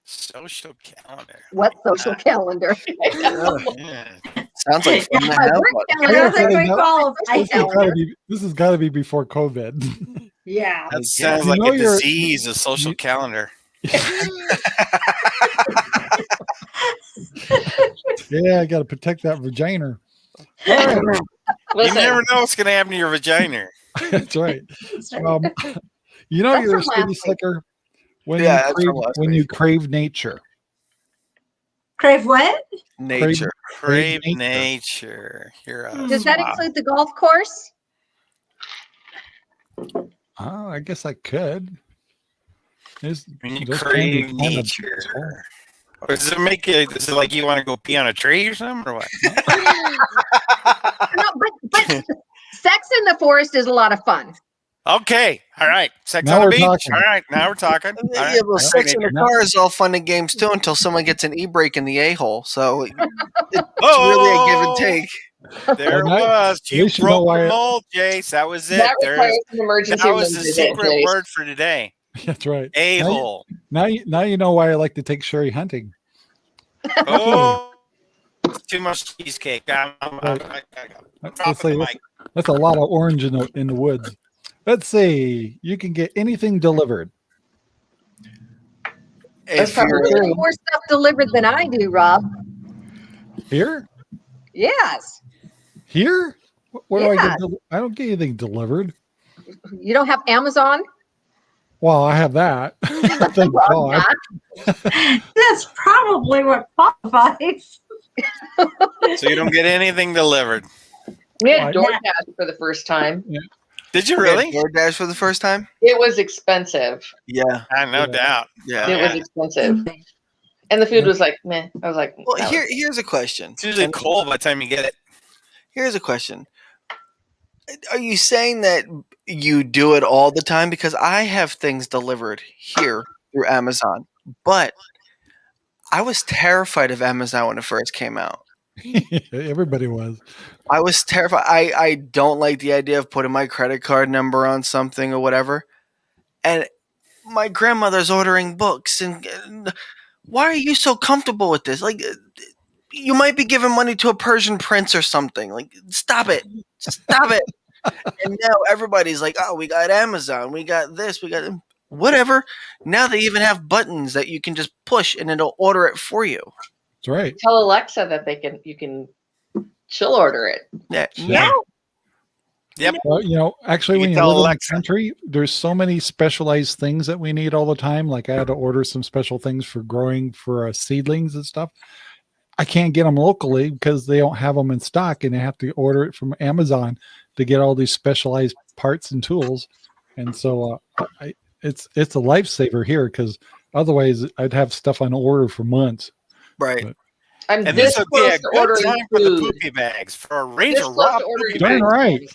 Social calendar. What [laughs] social calendar? [laughs] [laughs] Yeah. Sounds like fun to My have work one. calendar. That's a good call. I- This has gotta be, this has got to be before COVID. Yeah. That sounds You like know a you're- disease, a social you- calendar. yeah, I got to protect that vagina. All right, You never know what's going to happen to your vagina. that's right. Um, you know That's you're a from city last week. slicker when Yeah, you crave, when week. you crave nature. Crave what? Nature. Crave nature. nature. You're a Does that slob. include the golf course? Oh, I guess I could. There's- When you crave be kind of- nature. Or does it make it? Is it like you want to go pee on a tree or something, or what? [laughs] No, but but [laughs] sex in the forest is a lot of fun. Okay, all right. Sex Now on the we're beach. talking. All right, now we're talking. All Yeah, right. well, sex in the car is all fun and games too until someone gets an e-brake in the a-hole. So it's really a give and oh! take. There it Well, was. You least you know broke why the mold, Jace. That was it. that There's, requires an emergency that was the visit, secret Jace. word for today. [laughs] That's right. A Now you- hole. Now you now you know why I like to take Sherry hunting. Oh, That's too much cheesecake. I'm, I'm, I'm, I, I, I'm Let's dropping say the that's, mic. that's a lot of orange in the in the woods. Let's see. You can get anything delivered. That's If probably you're, true. You get more stuff delivered than I do, Rob. Here? Yes. Here? What, what do I get? I don't get anything delivered. You don't have Amazon? Well, I have that. [laughs] Thank Well, God. [laughs] That's probably what qualifies. So you don't get anything delivered. We had Why? DoorDash for the first time. Did you you had really? DoorDash for the first time? It was expensive. Yeah, Ah, no Yeah. doubt. yeah. It was expensive. And the food was like, meh. I was like, Well, that here was- here's a question. It's usually cold by the time you get it. Here's a question. Are you saying that you do it all the time? Because I have things delivered here through Amazon, but I was terrified of Amazon when it first came out. [laughs] Everybody was. I was terrified. I, I don't like the idea of putting my credit card number on something or whatever. And my grandmother's ordering books. And, and why are you so comfortable with this? Like, you might be giving money to a Persian prince or something. Like, stop it. Stop it. and now everybody's like, oh, we got Amazon. We got this. We got whatever. Now they even have buttons that you can just push and it'll order it for you. That's right. tell Alexa that they can, you can, she'll order it. Yeah. Yeah. No. Well, you know, actually, You when you tell live in the country, there's so many specialized things that we need all the time. Like I had to order some special things for growing for uh, seedlings and stuff. I can't get them locally because they don't have them in stock, and I have to order it from Amazon to get all these specialized parts and tools. And so, uh, I, it's it's a lifesaver here because otherwise, I'd have stuff on order for months. Right. I'm And this this would be a to good ordering time for the food. poopy bags for a This Ranger close Rob. poopy Darn food right.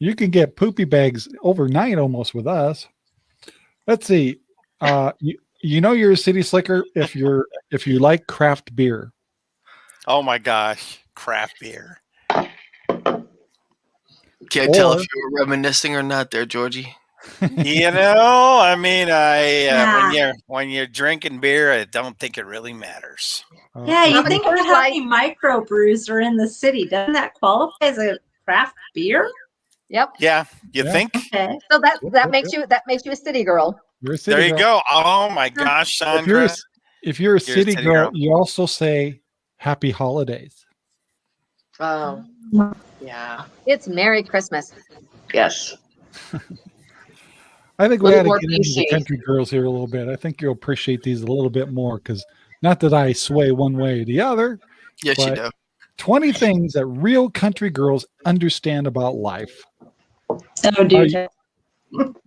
You can get poopy bags overnight almost with us. Let's see. Uh, you, you know you're a city slicker if you're if you like craft beer. Oh my gosh, craft beer. Can't tell if you were reminiscing or not there, Georgie. You know, I mean, I uh, Yeah. when you're when you're drinking beer, I don't think it really matters. Yeah, you think about how many microbrews are in the city? Doesn't that qualify as a craft beer? Yep. Yeah, you Yeah. think? Okay. So that that makes you that makes you a city girl. you're a city There you girl. go. Oh my gosh, If you're, a, Sandra. if you're a You're a city, city girl, girl. you also say happy holidays. Oh, yeah. It's Merry Christmas. Yes. [laughs] I think we Little had to more get into the country girls here a little bit. I think you'll appreciate these a little bit more because not that I sway one way or the other. Yes, you do. 20 things that real country girls understand about life. So do Are you-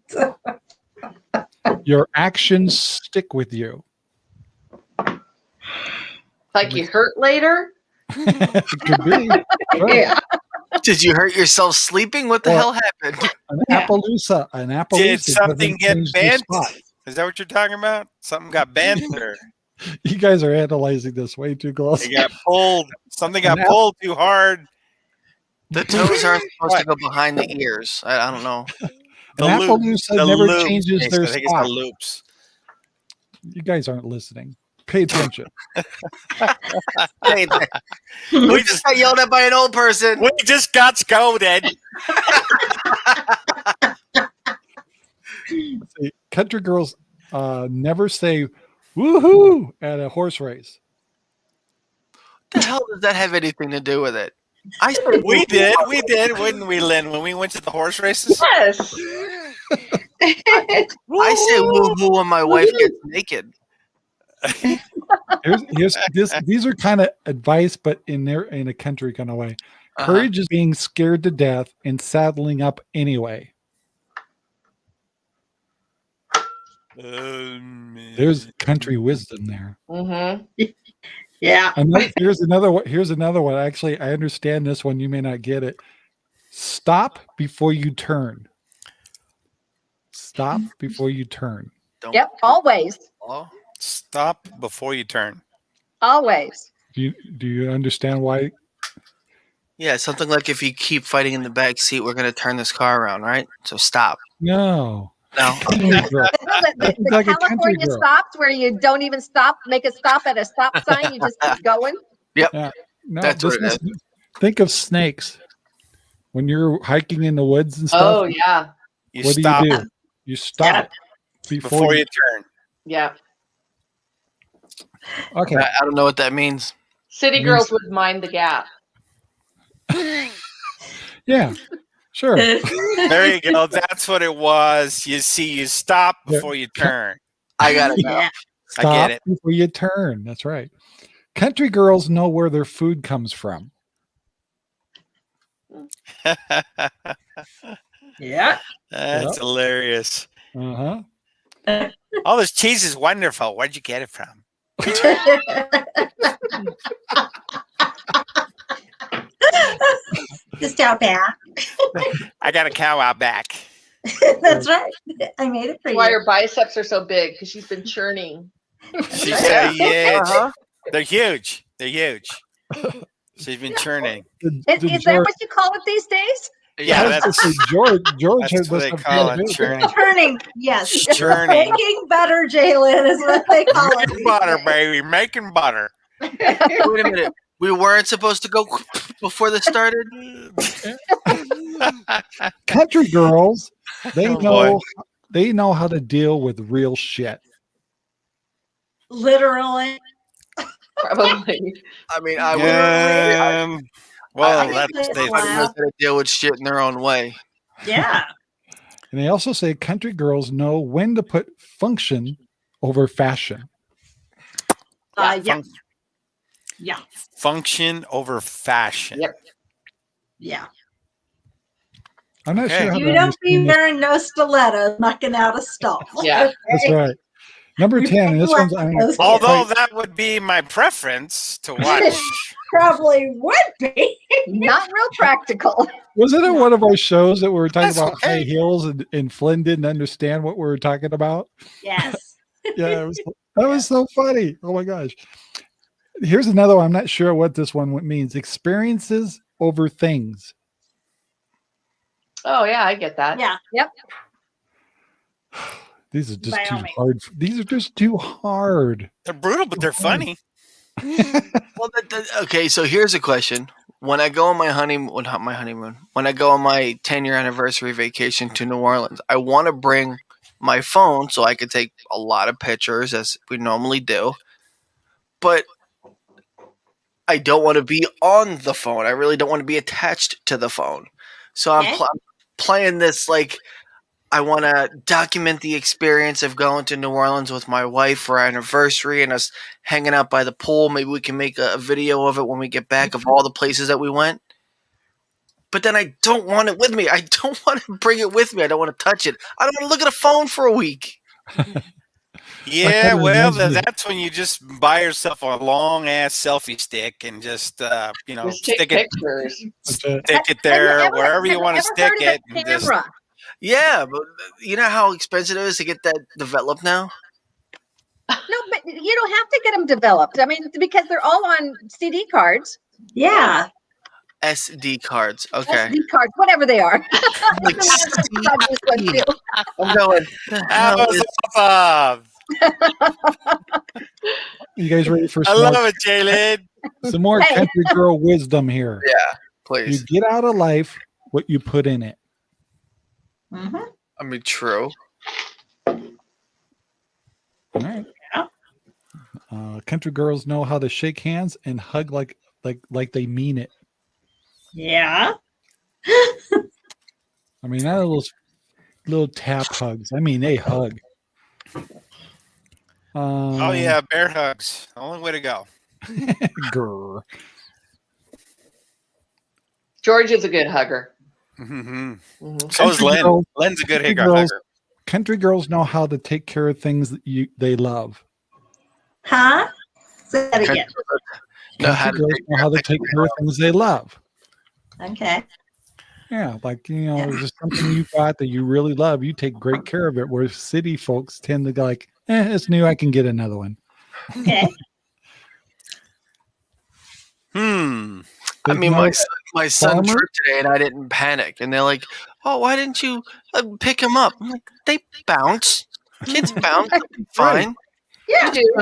[laughs] Your actions stick with you. Like you hurt later? [laughs] Could be. [laughs] Yeah. Did you hurt yourself sleeping? What the Well- hell happened? An Appaloosa. An Appaloosa. Did something get change the bent? Is that what you're talking about? Something got bent [laughs] or You guys are analyzing this way too close. it got pulled? Something got An pulled too hard. The toes aren't [laughs] supposed to go behind the ears. I, I don't know. The An loop- Appaloosa the never loops, changes their I think it's spot. the loops. You guys aren't listening. Pay attention. [laughs] We just got yelled at by an old person. We just got scolded. [laughs] Country girls uh, never say woohoo at a horse race. What the hell does that have anything to do with it? I said We did, we did, wouldn't we, Lynn? When we went to the horse races, Yes. [laughs] I say woo woo when my wife gets naked. Here's, here's this. These are kind of advice, but in their in a country kind of way. Uh-huh. Courage is being scared to death and saddling up anyway. Um, There's country wisdom there. hmm [laughs] yeah. Another, here's another one. Here's another one. Actually, I understand this one. You may not get it. Stop before you turn. Stop before you turn. Don't Yep. Always. Oh, Stop before you turn. Always. Do you do you understand why? Yeah, something like if you keep fighting in the back seat, we're gonna turn this car around, right? So stop. No. No. [laughs] The, the- the like California girl. stops where you don't even stop, make a stop at a stop sign, you just keep going. [laughs] Yep. No, That's what this it is- Think of snakes. When you're hiking in the woods and stuff, Oh yeah, You what stop do you do? You stop before, before you. you turn. yeah. Okay. I, I don't know what that means. City Means- girls would mind the gap. [laughs] Yeah. Sure. [laughs] There you go. That's what it was. You see, you stop Yeah. before you turn. I gotta know. Yeah. I get it. before you turn. That's right. Country girls know where their food comes from. [laughs] Yeah. That's Yep. hilarious. Uh huh. All this cheese is wonderful. Where'd you get it from? [laughs] Just out back. I got a cow out back. [laughs] That's right. I made it for Why you. her biceps are so big? Because she's been churning. She's [laughs] so huge. Uh-huh. They're huge. They're huge. She's been churning. Is, is that what you call it these days? Yeah, I that's George. George that's has what they call it. too. Churning. Turning. Yes. [laughs] Churning. Making butter, Jalen, is what they call it. Making butter, baby. Making butter. [laughs] Wait a minute. We weren't supposed to go before this started. [laughs] Country girls, they Oh, know boy. they know how to deal with real shit. Literally. Probably. I mean, I would. I, well, I- that's they, I know how to deal with shit in their own way. Yeah. [laughs] And they also say country girls know when to put function over fashion. Uh, yeah. func- Yeah. function over fashion. Yep. Yeah. I'm not Okay. sure You don't be understand wearing no stilettos knocking out a stall. Yeah. That's right. Number You 10, this one's like I'm those Although that would be my preference to [laughs] watch. Probably would be. Not real practical. wasn't it one of our shows that we were talking That's about high heels and, and Flynn didn't understand what we were talking about? Yes. [laughs] Yeah, it was, [laughs] that was so funny. Oh my gosh. Here's another one. I'm not sure what this one means. Experiences over things. Oh yeah, I get that. Yeah. [sighs] These are just By too hard. These are just too hard. They're brutal, but they're funny. [laughs] [laughs] Well, that, that- okay. So here's a question: When I go on my honeymoon, not my honeymoon, when I go on my 10 year anniversary vacation to New Orleans, I want to bring my phone so I could take a lot of pictures as we normally do, but I don't want to be on the phone. I really don't want to be attached to the phone. So I'm, Okay. pl- I'm playing this like I want to document the experience of going to New Orleans with my wife for our anniversary and us hanging out by the pool. Maybe we can make a, a video of it when we get back of all the places that we went. But then I don't want it with me. I don't [laughs] want to bring it with me. I don't want to touch it. I don't want to look at a phone for a week. [laughs] Yeah, well, th- that's when you just buy yourself a long ass selfie stick and just uh, you know Just stick it pictures. Stick it Have you there ever- wherever you want to ever stick heard of it. A and just- Camera. Yeah, but you know how expensive it is to get that developed now? No, but you don't have to get them developed. I mean, because they're all on CD cards, Yeah. SD cards. Okay. SD cards, whatever they are. [laughs] Like, I'm going. [laughs] "The That hell was is awesome. you guys ready for I some more, love it, Jalen. some more country girl wisdom here? Yeah, please. You get out of life what you put in it. Mhm. I mean, true. All right. Yeah. Uh, country girls know how to shake hands and hug like like like they mean it. Yeah. [laughs] I mean, not those little tap hugs. I mean, a hug. Um, Oh yeah, bear hugs. Only way to go. [laughs] grr. George is a good hugger. Hmm Mhm. So is Len. girls- Len's a good country hugger. girls- hugger. Country girls know how to take care of things that you they love. Huh? Say that again. Know how Country to girls take know care how of to things take they care of things they love. Okay. Yeah, like you know, Yeah. just something you got that you really love, you take great care of it. Where city folks tend to go like, eh, it's new, I can get another one. Okay. [laughs] Hmm. I mean, my son, my son farmer? tripped today, and I didn't panic. And they're like, "Oh, why didn't you uh, pick him up?" I'm like, "They bounce. Kids [laughs] bounce. They'll be Fine." You do.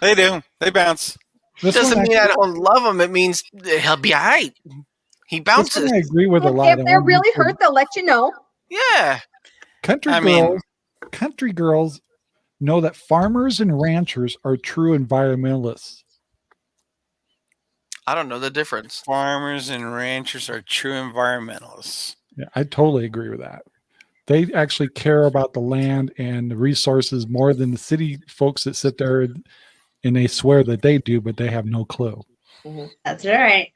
They do. They bounce. This Doesn't mean I actually- don't love him. It means he'll be alright. He bounces. I agree with a If- lot. If they're really because hurt, they'll let you know. Yeah. Country I mean- girls, country girls know that farmers and ranchers are true environmentalists. I don't know the difference. Farmers and ranchers are true environmentalists. Yeah, I totally agree with that. They actually care about the land and the resources more than the city folks that sit there and, and they swear that they do, but they have no clue. That's right.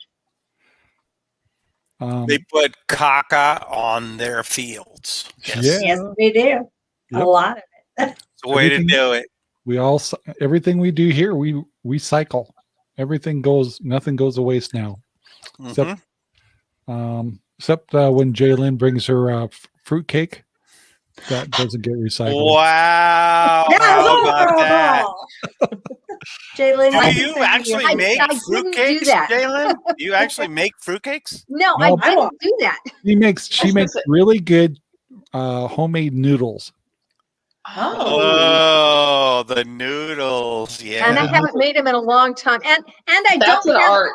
Um, They put caca on their fields. Yes. Yeah. Yes, we do. Yep. A lot of It's the way to do it. we all everything we do here, we we cycle. Everything goes, nothing goes to waste now. Except, Mhm. um, except uh, when Jalen brings her uh, f- fruitcake, that doesn't get recycled. Wow. How about that? Jalen, Do you actually I- make I didn't fruitcakes, that. Jalen? Do you [laughs] actually make fruitcakes? No, No. I I didn't won't. do that. She makes she makes really good uh, homemade noodles. Oh, the noodles. Yeah. And I haven't made them in a long time. And and I That's don't an have, art.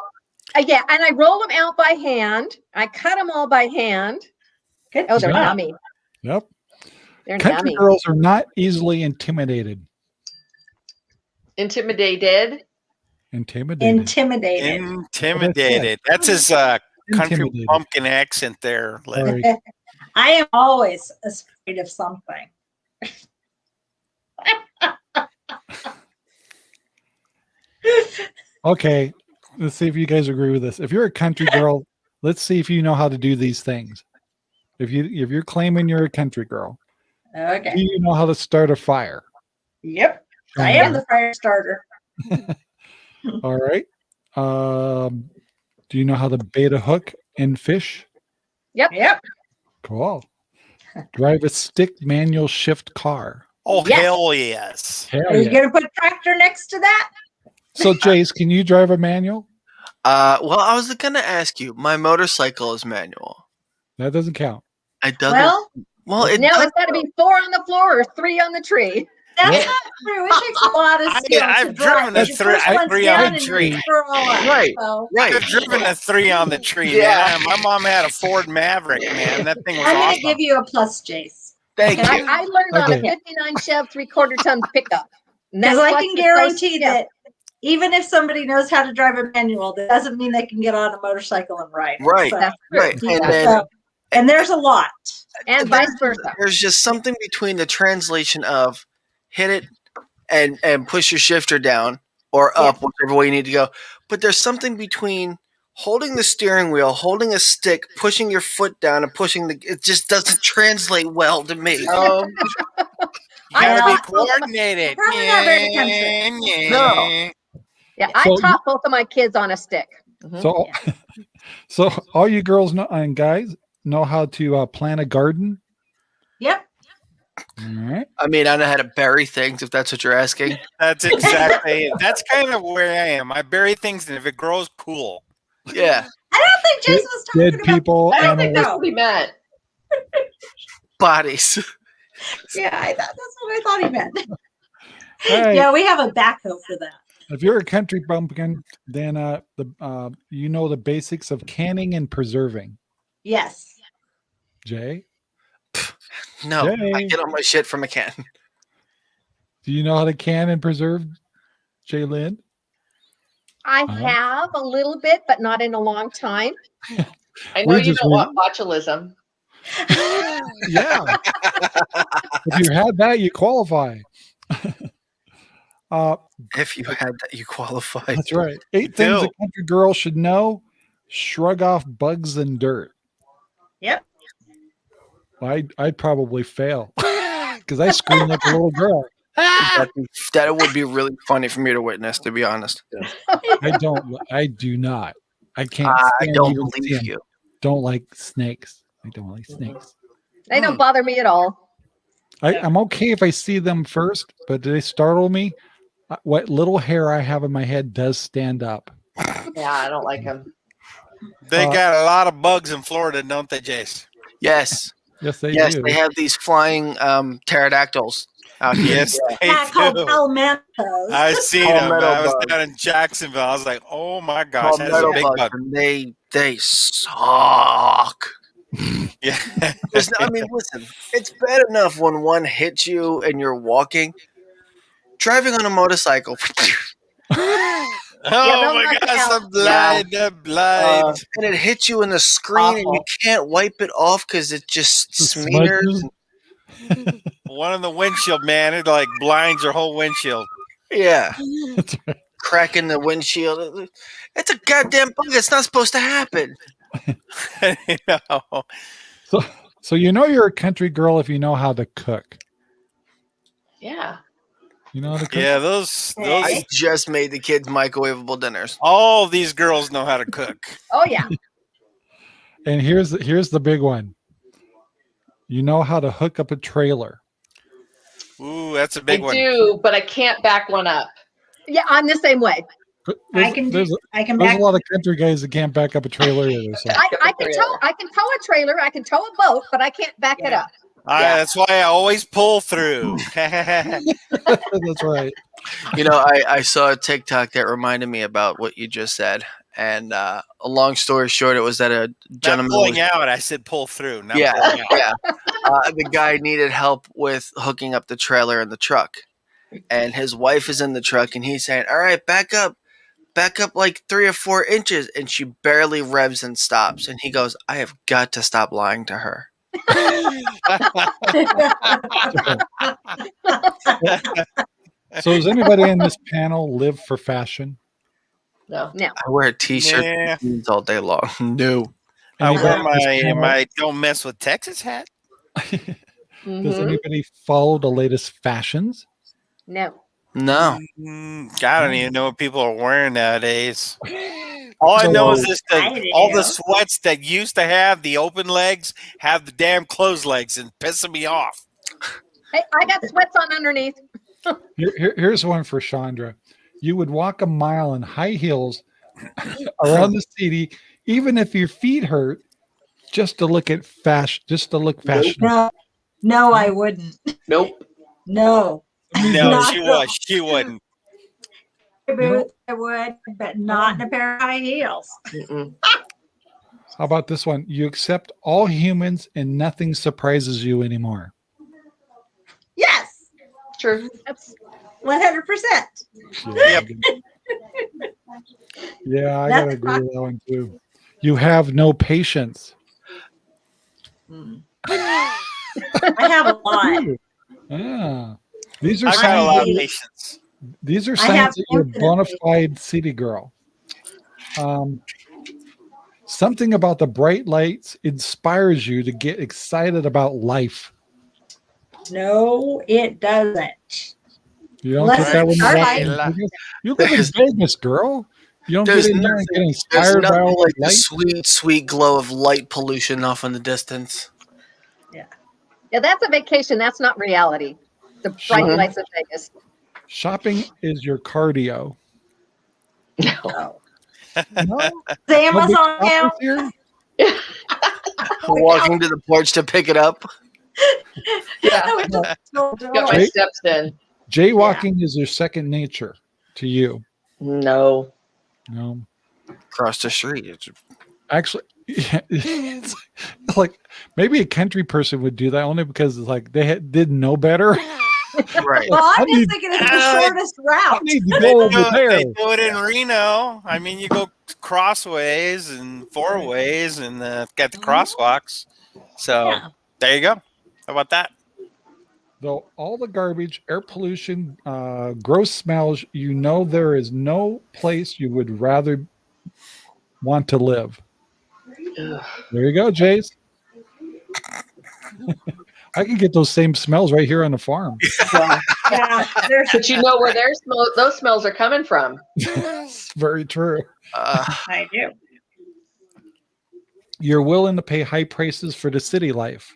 uh, yeah, and I roll them out by hand. I cut them all by hand. Good Oh, they're job. yummy. Yep. They're Country yummy. girls are not easily intimidated. Intimidated. Intimidated. intimidated. Intimidated. That's his uh, country pumpkin accent there. Lynn. Sorry. [laughs] I am always afraid of something. [laughs] Okay, let's see if you guys agree with this. If you're a country girl, let's see if you know how to do these things. If you if you're claiming you're a country girl, okay, do you know how to start a fire? Yep. I am the fire starter. [laughs] All right. Um, do you know how to bait a hook and fish? Yep. Yep. Cool. Drive a stick manual shift car. Oh, Yes. hell yes. Hell Are you yeah. going to put tractor next to that? So, Jace, can you drive a manual? Uh, well, I was gonna ask you. My motorcycle is manual. That doesn't count. It doesn't. Well, Well, it now it's got to be four on the floor or three on the tree. that's Yeah. not true. It takes a lot of I- skill. I've driven a The three- first I one's on the tree. you throw up, Right. so- Right. I've driven a three on the tree. Yeah. Man. My mom had a Ford Maverick, man. That thing was I'm going to awesome. give you a plus, Jace. Thank And I, you. I learned on a 59 Chev three quarter ton pickup. And Because I can guarantee that even if somebody knows how to drive a manual, that doesn't mean they can get on a motorcycle and ride. Right. So- That's true. Right. And then so- and there's a lot. and vice versa. there's just something between the translation of hit it and and push your shifter down or up, whichever way you need to go. But there's something between holding the steering wheel, holding a stick, pushing your foot down, and pushing the. It just doesn't translate well to me. [laughs] Um, You gotta be coordinated. Probably not very country. Yeah. No. Yeah, I So- taught both of my kids on a stick. So, [laughs] so all you girls know and guys know how to uh, plant a garden. Yep. All right. I mean, I know how to bury things if that's what you're asking. That's exactly it. That's kind of where I am. I bury things, and if it grows, cool. Yeah, I don't think Jason was talking Dead about. people, I don't think animals. that's what he meant. bodies. [laughs] Yeah, I thought that's what I thought he meant. All right. Yeah, we have a backhoe for that. If you're a country bumpkin, then uh, the uh, you know the basics of canning and preserving. Yes. Jay, [laughs] No, I get all my shit from a can. do you know how to can and preserve? Jay Lynn? I Uh-huh. have a little bit, but not in a long time. I know We're you just don't want botulism. [laughs] Yeah. if you had that, you qualify. [laughs] uh, If you had that, you qualified. that's right. Eight things a do. country girl should know: shrug off bugs and dirt. Yep. I I'd probably fail [laughs] because I scream like a little girl. That, that would be really funny for me to witness, to be honest. I don't. I do not. I can't. I don't believe seeing- you. Don't like snakes. I don't like snakes. They Hmm. don't bother me at all. I, I'm okay if I see them first, but do they startle me? Uh, What little hair I have in my head does stand up. Yeah, I don't like them. They Uh, got a lot of bugs in Florida, don't they, Jace? Yes, Yes, they yes, do. they have these flying um, pterodactyls out here. Yes, they Yeah, called do. palmettos. I seen them. I was bug. down in Jacksonville. I was like, oh my gosh, that's a big bug. and they they suck. [laughs] Yeah. There's no- I mean, listen, it's bad enough when one hits you and you're walking. Driving on a motorcycle, [laughs] oh they'll my knock you gosh, out. I'm blind. I'm blind. uh, and it hits you in the screen, and you can't wipe it off because it just smears. [laughs] smudges. One in the windshield, man. It like blinds your whole windshield. Yeah, cracking the windshield. It's a goddamn bug. It's not supposed to happen. [laughs] you know. So, so you know you're a country girl if you know how to cook. Yeah. You know how to cook. Yeah, those those I just made the kids microwavable dinners. all these girls know how to cook. Oh yeah. And here's the, here's the big one. You know how to hook up a trailer. Ooh, that's a big one. I do, but I can't back one up. Yeah, I'm the same way. I can there's, do, I can there's back a lot of country guys that can't back up a trailer either. So I, I can tow I can tow a trailer, I can tow a boat, but I can't back it up. I, Yeah. That's why I always pull through. [laughs] [laughs] that's right. You know, I, I saw a TikTok that reminded me about what you just said. And uh, a long story short, it was that a Not gentleman pulling was out. I said pull through. Not yeah, pulling out. yeah. Uh, the guy needed help with hooking up the trailer and the truck, and his wife is in the truck, and he's saying, "All right, back up, back up like three or four inches," and she barely revs and stops, and he goes, "I have got to stop lying to her." [laughs] So does anybody in this panel live for fashion? No. No. I wear a t-shirt Yeah. and jeans all day long. [laughs] No, I Anybody wear my panel- my don't mess with Texas hat. Does Mhm. anybody follow the latest fashions? No. no. Mm, I don't even know what people are wearing nowadays. [laughs] All I know is this I that all do. the sweats that used to have the open legs have the damn closed legs and pissing me off. Hey, I got sweats on underneath. Here, here- here's one for Chandra. You would walk a mile in high heels [coughs] around the city, even if your feet hurt, just to look at fashion, just to look fashionable. No, no, I wouldn't. Nope. [laughs] No. No, [laughs] she was. She wouldn't. Boots, I would, but not in a pair of high heels. [laughs] How about this one? You accept all humans and nothing surprises you anymore. Yes, True. That's one hundred percent. Yeah, yeah I gotta agree with that one too. You have no patience. I have a [laughs] lot. Ah, these are I got a lot of patience. These are signs that you're a bona fide city girl. Um, something about the bright lights inspires you to get excited about life. No, it doesn't. You don't Let's get that when you start walk by- in Vegas? You live in Vegas, girl. You don't There's get in there and get There's inspired by nothing all like the the light. sweet, sweet glow of light pollution off in the distance. yeah, yeah, that's a vacation. That's not reality. The bright Sure. lights of Vegas. Shopping is your cardio. No. [laughs] No, Is no big Amazon shoppers [laughs] now? Walking to the porch to pick it up. [laughs] Yeah. I would just go Got my steps in. Jaywalking is your second nature to you. No. No, Across the street. It's- actually, it's [laughs] like maybe a country person would do that only because it's like they had, didn't know better. [laughs] Right. Well, I I'm need- just thinking it's the Uh, shortest I route. need to [laughs] They go do, over it, there. they do it in Reno. I mean, you go crossways and four ways and uh, got the crosswalks. So Yeah. there you go. How about that? Though all the garbage, air pollution, uh, gross smells, you know there is no place you would rather want to live. Ugh. There you go, Jace. [laughs] I can get those same smells right here on the farm. Yeah, there's, But you know where their smell, those smells are coming from. It's very true. Uh, [laughs] I do. You're willing to pay high prices for the city life.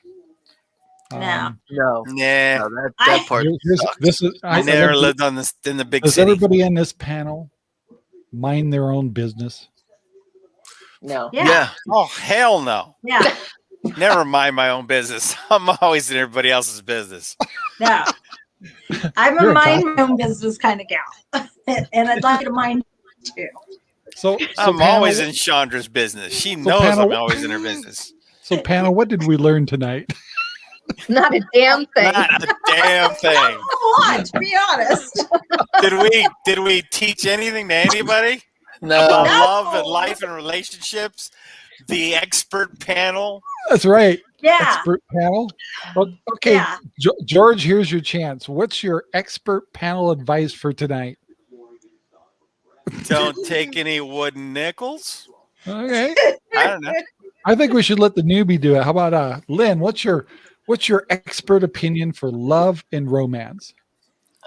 No. Um, no. Nah, No, that, that I- part here- here's- sucks. this is I I, never lived on this in the big Does city. everybody in this panel mind their own business? No. Yeah. Yeah. Oh hell no! Yeah. [laughs] Never mind my own business. [laughs] I'm always in everybody else's business. No. [laughs] I'm a You're a mind my own business kind of gal, and I'd like to mind too. So, so I'm panel, always in Chandra's business. She knows panel- I'm always in her business. So, panel, what did we learn tonight? Not a damn thing. Not a damn [laughs] thing. Come on, to be honest. [laughs] Did we did we teach anything to anybody No. about No. love and life and relationships? The expert panel. That's right. Yeah. Expert panel. Okay, Yeah. Jo- George, here's your chance. What's your expert panel advice for tonight? Don't take any wooden nickels. Okay. I don't know. I think we should let the newbie do it. How about uh Lynn? What's your what's your expert opinion for love and romance?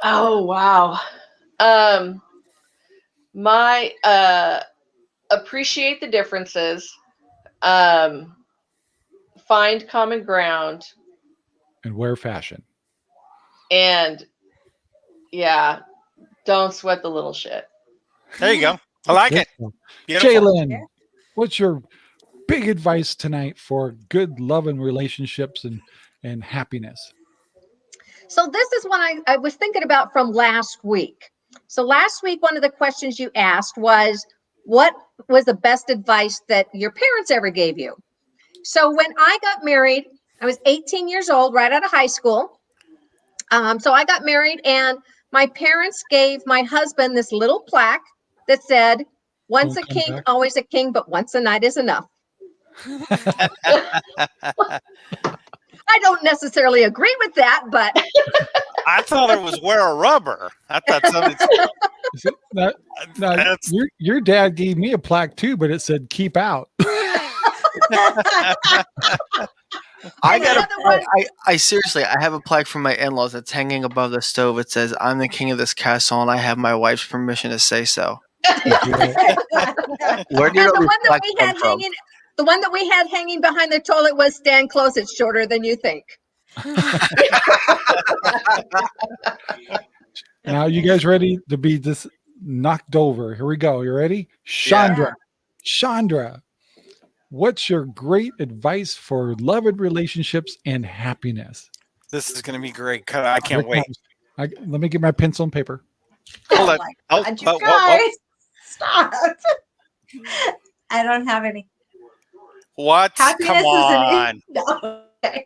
Oh wow. Um my uh appreciate the differences. Um find common ground And wear fashion. and yeah, don't sweat the little shit. There you go. I like it. Beautiful. Jalen, what's your big advice tonight for good love and relationships and and happiness? So this is one I, I was thinking about from last week. So last week, one of the questions you asked was, what was the best advice that your parents ever gave you? So when I got married, I was 18 years old, right out of high school. Um, so I got married, and my parents gave my husband this little plaque that said, "Once a Don't king, back. always a king, but once a night is enough." [laughs] [laughs] [laughs] I don't necessarily agree with that, but I thought it was wear a rubber. I thought something. Is it- now- now, That's- your your dad gave me a plaque too, but it said keep out. [laughs] I got the a other plaque. Oh, I, I seriously, I have a plaque from my in-laws that's hanging above the stove. It says, "I'm the king of this castle, and I have my wife's permission to say so." [laughs] Where do you and the one that we had from? hanging the one that we had hanging behind the toilet was stand close it's shorter than you think [laughs] Now you guys ready to be just knocked over? Here we go. You ready? Chandra. Chandra. What's your great advice for loved relationships and happiness? This is going to be great. I can't wait. I, let me get my pencil and paper. Hold oh it. Oh, oh, you oh, whoa, guys. Stop. [laughs] I don't have any. Whoa. What? Happiness Come is on. an [laughs] no. Okay.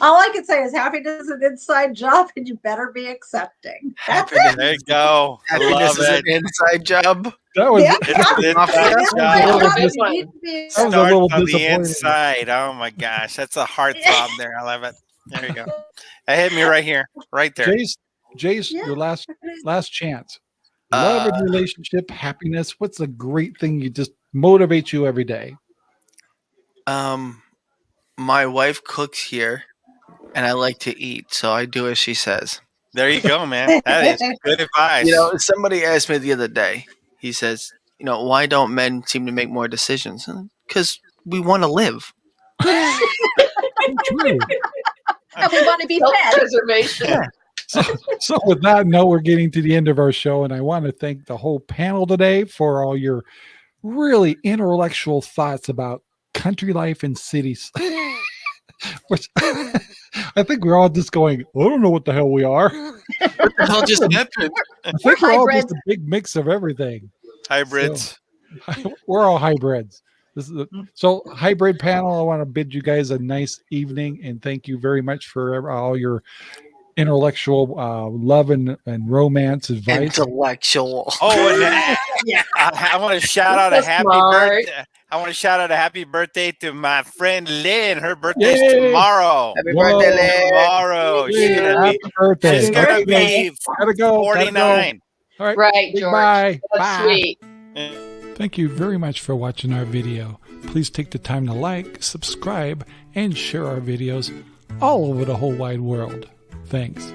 All I can say is happiness is an inside job, and you better be accepting. That's Happiness, it. There you go. Happiness love is an inside job. That was Yeah, It's an inside That's job. was my job. dis- You need to be That was a little on the inside. Oh my gosh, that's a heartthrob there. I love it. There you go. That hit me right here, right there. Jace, Jace, Yeah. your last last chance. Love Uh, and relationship, happiness. What's a great thing you just motivates you every day? Um, my wife cooks here, and I like to eat, so I do as she says. There you go, man. [laughs] That is good advice. You know, somebody asked me the other day. He says, "You know, why don't men seem to make more decisions? Because we want to live." True. [laughs] and we want to be fed Self-preservation. So, so with that note, we're getting to the end of our show, and I want to thank the whole panel today for all your really intellectual thoughts about country life and cities. [laughs] [laughs] Which [laughs] I think we're all just going, I don't know what the hell we are. What the hell just happened? I think we're all just a big mix of everything. hybrids. we're all hybrids. This is a, so hybrid panel. I want to bid you guys a nice evening and thank you very much for all your intellectual uh, love and, and romance advice. Intellectual. Oh, and uh, Yeah. I, I want to shout out a happy smart. birthday. I want to shout out a happy birthday to my friend Lynn. Her birthday is tomorrow. Happy Whoa. birthday, Lynn. Tomorrow. She's gonna happy be. birthday. She's gonna be Gotta go. gotta go. 49. All right. Right, George. Goodbye. That's Bye. sweet. Thank you very much for watching our video. Please take the time to like, subscribe, and share our videos all over the whole wide world. Thanks.